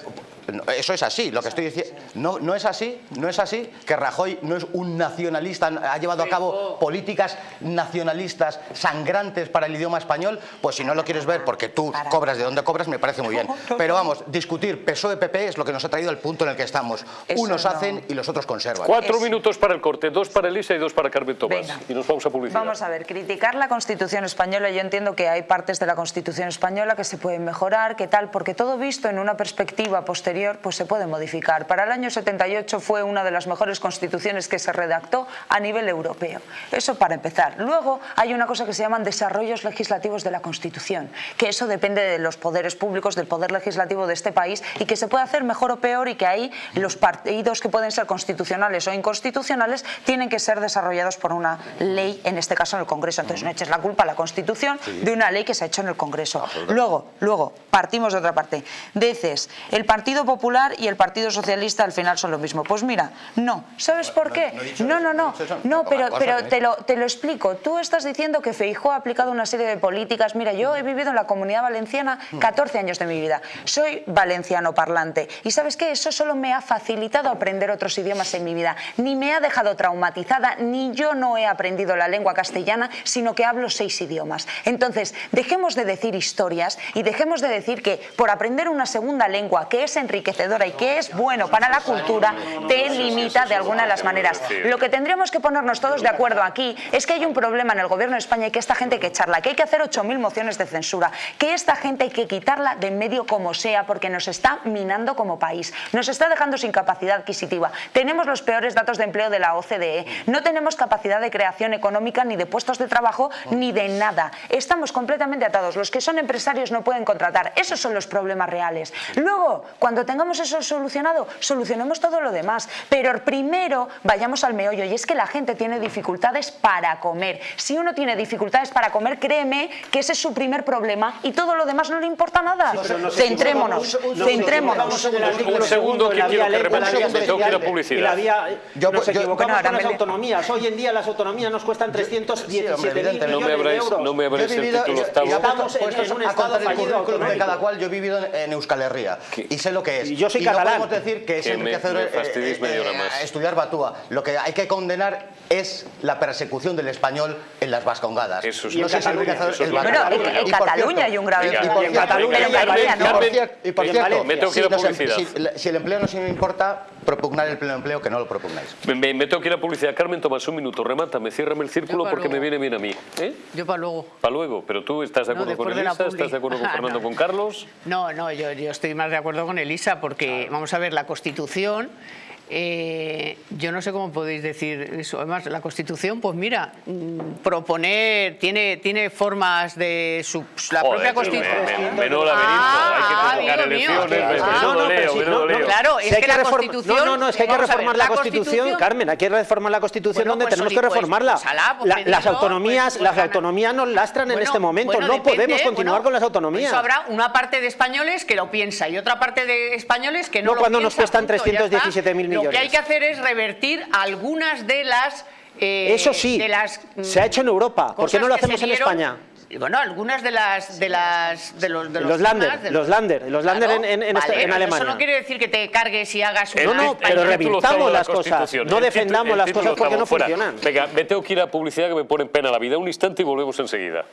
eso es así, lo que estoy diciendo, no, no es así, no es así, que Rajoy no es un nacionalista, ha llevado a cabo políticas nacionalistas sangrantes para el idioma español, pues si no lo quieres ver porque tú cobras de donde cobras, me parece muy bien. Pero vamos, discutir PSOE-PP es lo que nos ha traído al punto en el que estamos. Unos hacen y los otros conservan. Cuatro minutos para el corte, dos para Elisa y dos para Carmen Tomás. Y nos vamos a publicidad. Vamos a ver, criticar la Constitución española, yo entiendo que hay partes de la Constitución española que se pueden mejorar mejorar, que tal, porque todo visto en una perspectiva posterior pues se puede modificar. Para el año 78 fue una de las mejores constituciones que se redactó a nivel europeo. Eso para empezar. Luego hay una cosa que se llaman desarrollos legislativos de la Constitución, que eso depende de los poderes públicos, del poder legislativo de este país y que se puede hacer mejor o peor y que ahí los partidos que pueden ser constitucionales o inconstitucionales tienen que ser desarrollados por una ley, en este caso en el Congreso. Entonces no eches la culpa a la Constitución de una ley que se ha hecho en el Congreso. Luego, luego, partimos de otra parte. Dices, el Partido Popular y el Partido Socialista al final son lo mismo. Pues mira, no. ¿Sabes por qué? No, no, no. No, pero, pero te, lo, te lo explico. Tú estás diciendo que Feijó ha aplicado una serie de políticas. Mira, yo he vivido en la Comunidad Valenciana 14 años de mi vida. Soy valenciano parlante. ¿Y sabes qué? Eso solo me ha facilitado aprender otros idiomas en mi vida. Ni me ha dejado traumatizada, ni yo no he aprendido la lengua castellana, sino que hablo seis idiomas. Entonces, dejemos de decir historias y dejemos de decir que por aprender una segunda lengua que es enriquecedora y que es bueno para la cultura, te limita de alguna de las maneras. Lo que tendríamos que ponernos todos de acuerdo aquí es que hay un problema en el gobierno de España y que esta gente hay que echarla, que hay que hacer 8.000 mociones de censura, que esta gente hay que quitarla de en medio como sea porque nos está minando como país, nos está dejando sin capacidad adquisitiva. Tenemos los peores datos de empleo de la OCDE, no tenemos capacidad de creación económica ni de puestos de trabajo ni de nada. Estamos completamente atados. Los que son empresarios no pueden contratar. Esos son los problemas reales. Luego, cuando tengamos eso solucionado, solucionemos todo lo demás. Pero primero vayamos al meollo y es que la gente tiene dificultades para comer. Si uno tiene dificultades para comer, créeme que ese es su primer problema y todo lo demás no le importa nada. centrémonos, centrémonos. Un segundo que quiero que tengo que ir a publicidad. Yo, nos equivocamos con las autonomías. Hoy en día las autonomías nos cuestan 317 mil no me habréis, no me habréis el título octavo. Estamos en, un estado fallido de cada cual. Yo he vivido en Euskal Herria y sé lo que es. Y yo soy catalán. No podemos decir que es enriquecedor eh, eh, estudiar Batúa. Lo que hay que condenar es la persecución del español en las vascongadas. Eso es no sé si enriquecedor el Bueno, en Cataluña hay un grave Y en Cataluña no. Y por cierto, me tengo que ir a publicidad. Si el empleo no se me importa, propugnar el pleno empleo, que no lo propugnáis. Me, tengo que ir a publicidad. Carmen, tomas un minuto, remátame, ciérrame el círculo porque me viene bien a mí. ¿eh? Yo para luego. Para luego, pero tú estás de acuerdo con Elisa, estás de acuerdo con Fernando, con Carlos. No, no, yo, yo estoy más de acuerdo con Elisa porque, vamos a ver, la Constitución eh, yo no sé cómo podéis decir eso. Además, la Constitución, pues mira, mm, proponer, tiene, tiene formas de su, la propia Constitución. Menudo laberinto, hay que convocar elecciones, menudo leo, menudo leo. Claro, es que la Constitución... No, no, no, es que hay que reformar la Constitución, Carmen, hay que reformar la Constitución donde tenemos que reformarla. las autonomías las autonomías nos lastran en este momento, no podemos continuar con las autonomías. Eso habrá una parte de españoles que lo piensa y otra parte de españoles que no, lo piensa. No cuando nos cuestan 317.000 lo que hay que hacer es revertir algunas de las... Eh, Eso sí, de las, se ha hecho en Europa. ¿Por qué no lo hacemos en España? bueno, algunas de las de las de los de los, los lander, los lander, los lander en, en, en, este, Alemania. Eso no quiere decir que te cargues y hagas un No, no, pero revirtamos las cosas, no defendamos las cosas porque no funcionan. Venga, me tengo que ir a publicidad que me pone en pena la vida. Un instante y volvemos enseguida.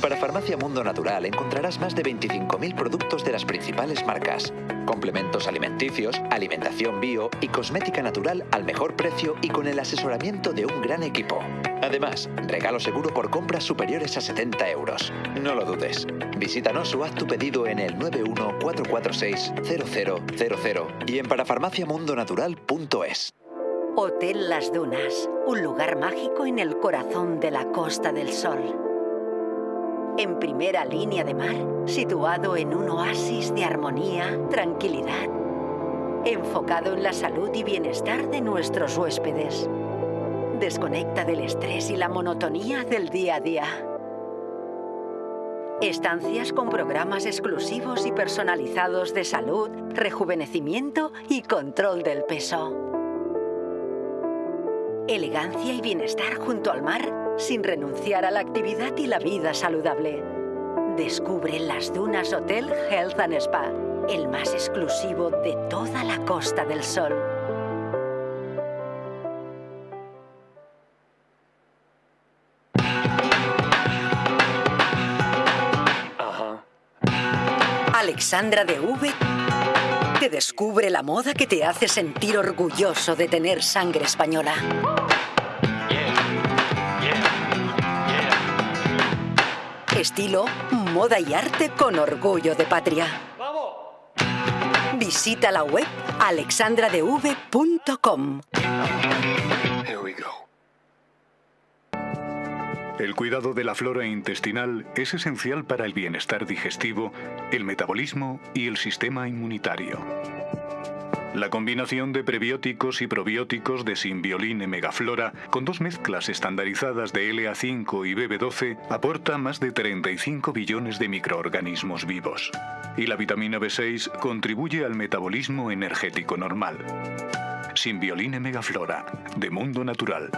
En Parafarmacia Mundo Natural encontrarás más de 25.000 productos de las principales marcas, complementos alimenticios, alimentación bio y cosmética natural al mejor precio y con el asesoramiento de un gran equipo. Además, regalo seguro por compras superiores a 70 euros. No lo dudes. Visítanos o haz tu pedido en el 914460000 y en parafarmaciamundonatural.es. Hotel Las Dunas, un lugar mágico en el corazón de la Costa del Sol en primera línea de mar, situado en un oasis de armonía, tranquilidad, enfocado en la salud y bienestar de nuestros huéspedes. Desconecta del estrés y la monotonía del día a día. Estancias con programas exclusivos y personalizados de salud, rejuvenecimiento y control del peso. Elegancia y bienestar junto al mar sin renunciar a la actividad y la vida saludable. Descubre las Dunas Hotel Health and Spa, el más exclusivo de toda la Costa del Sol. Alexandra de V te descubre la moda que te hace sentir orgulloso de tener sangre española. Estilo, moda y arte con orgullo de patria. Visita la web alexandradev.com. El cuidado de la flora intestinal es esencial para el bienestar digestivo, el metabolismo y el sistema inmunitario. La combinación de prebióticos y probióticos de Symbioline Megaflora con dos mezclas estandarizadas de LA5 y BB12 aporta más de 35 billones de microorganismos vivos. Y la vitamina B6 contribuye al metabolismo energético normal. Symbioline Megaflora, de Mundo Natural.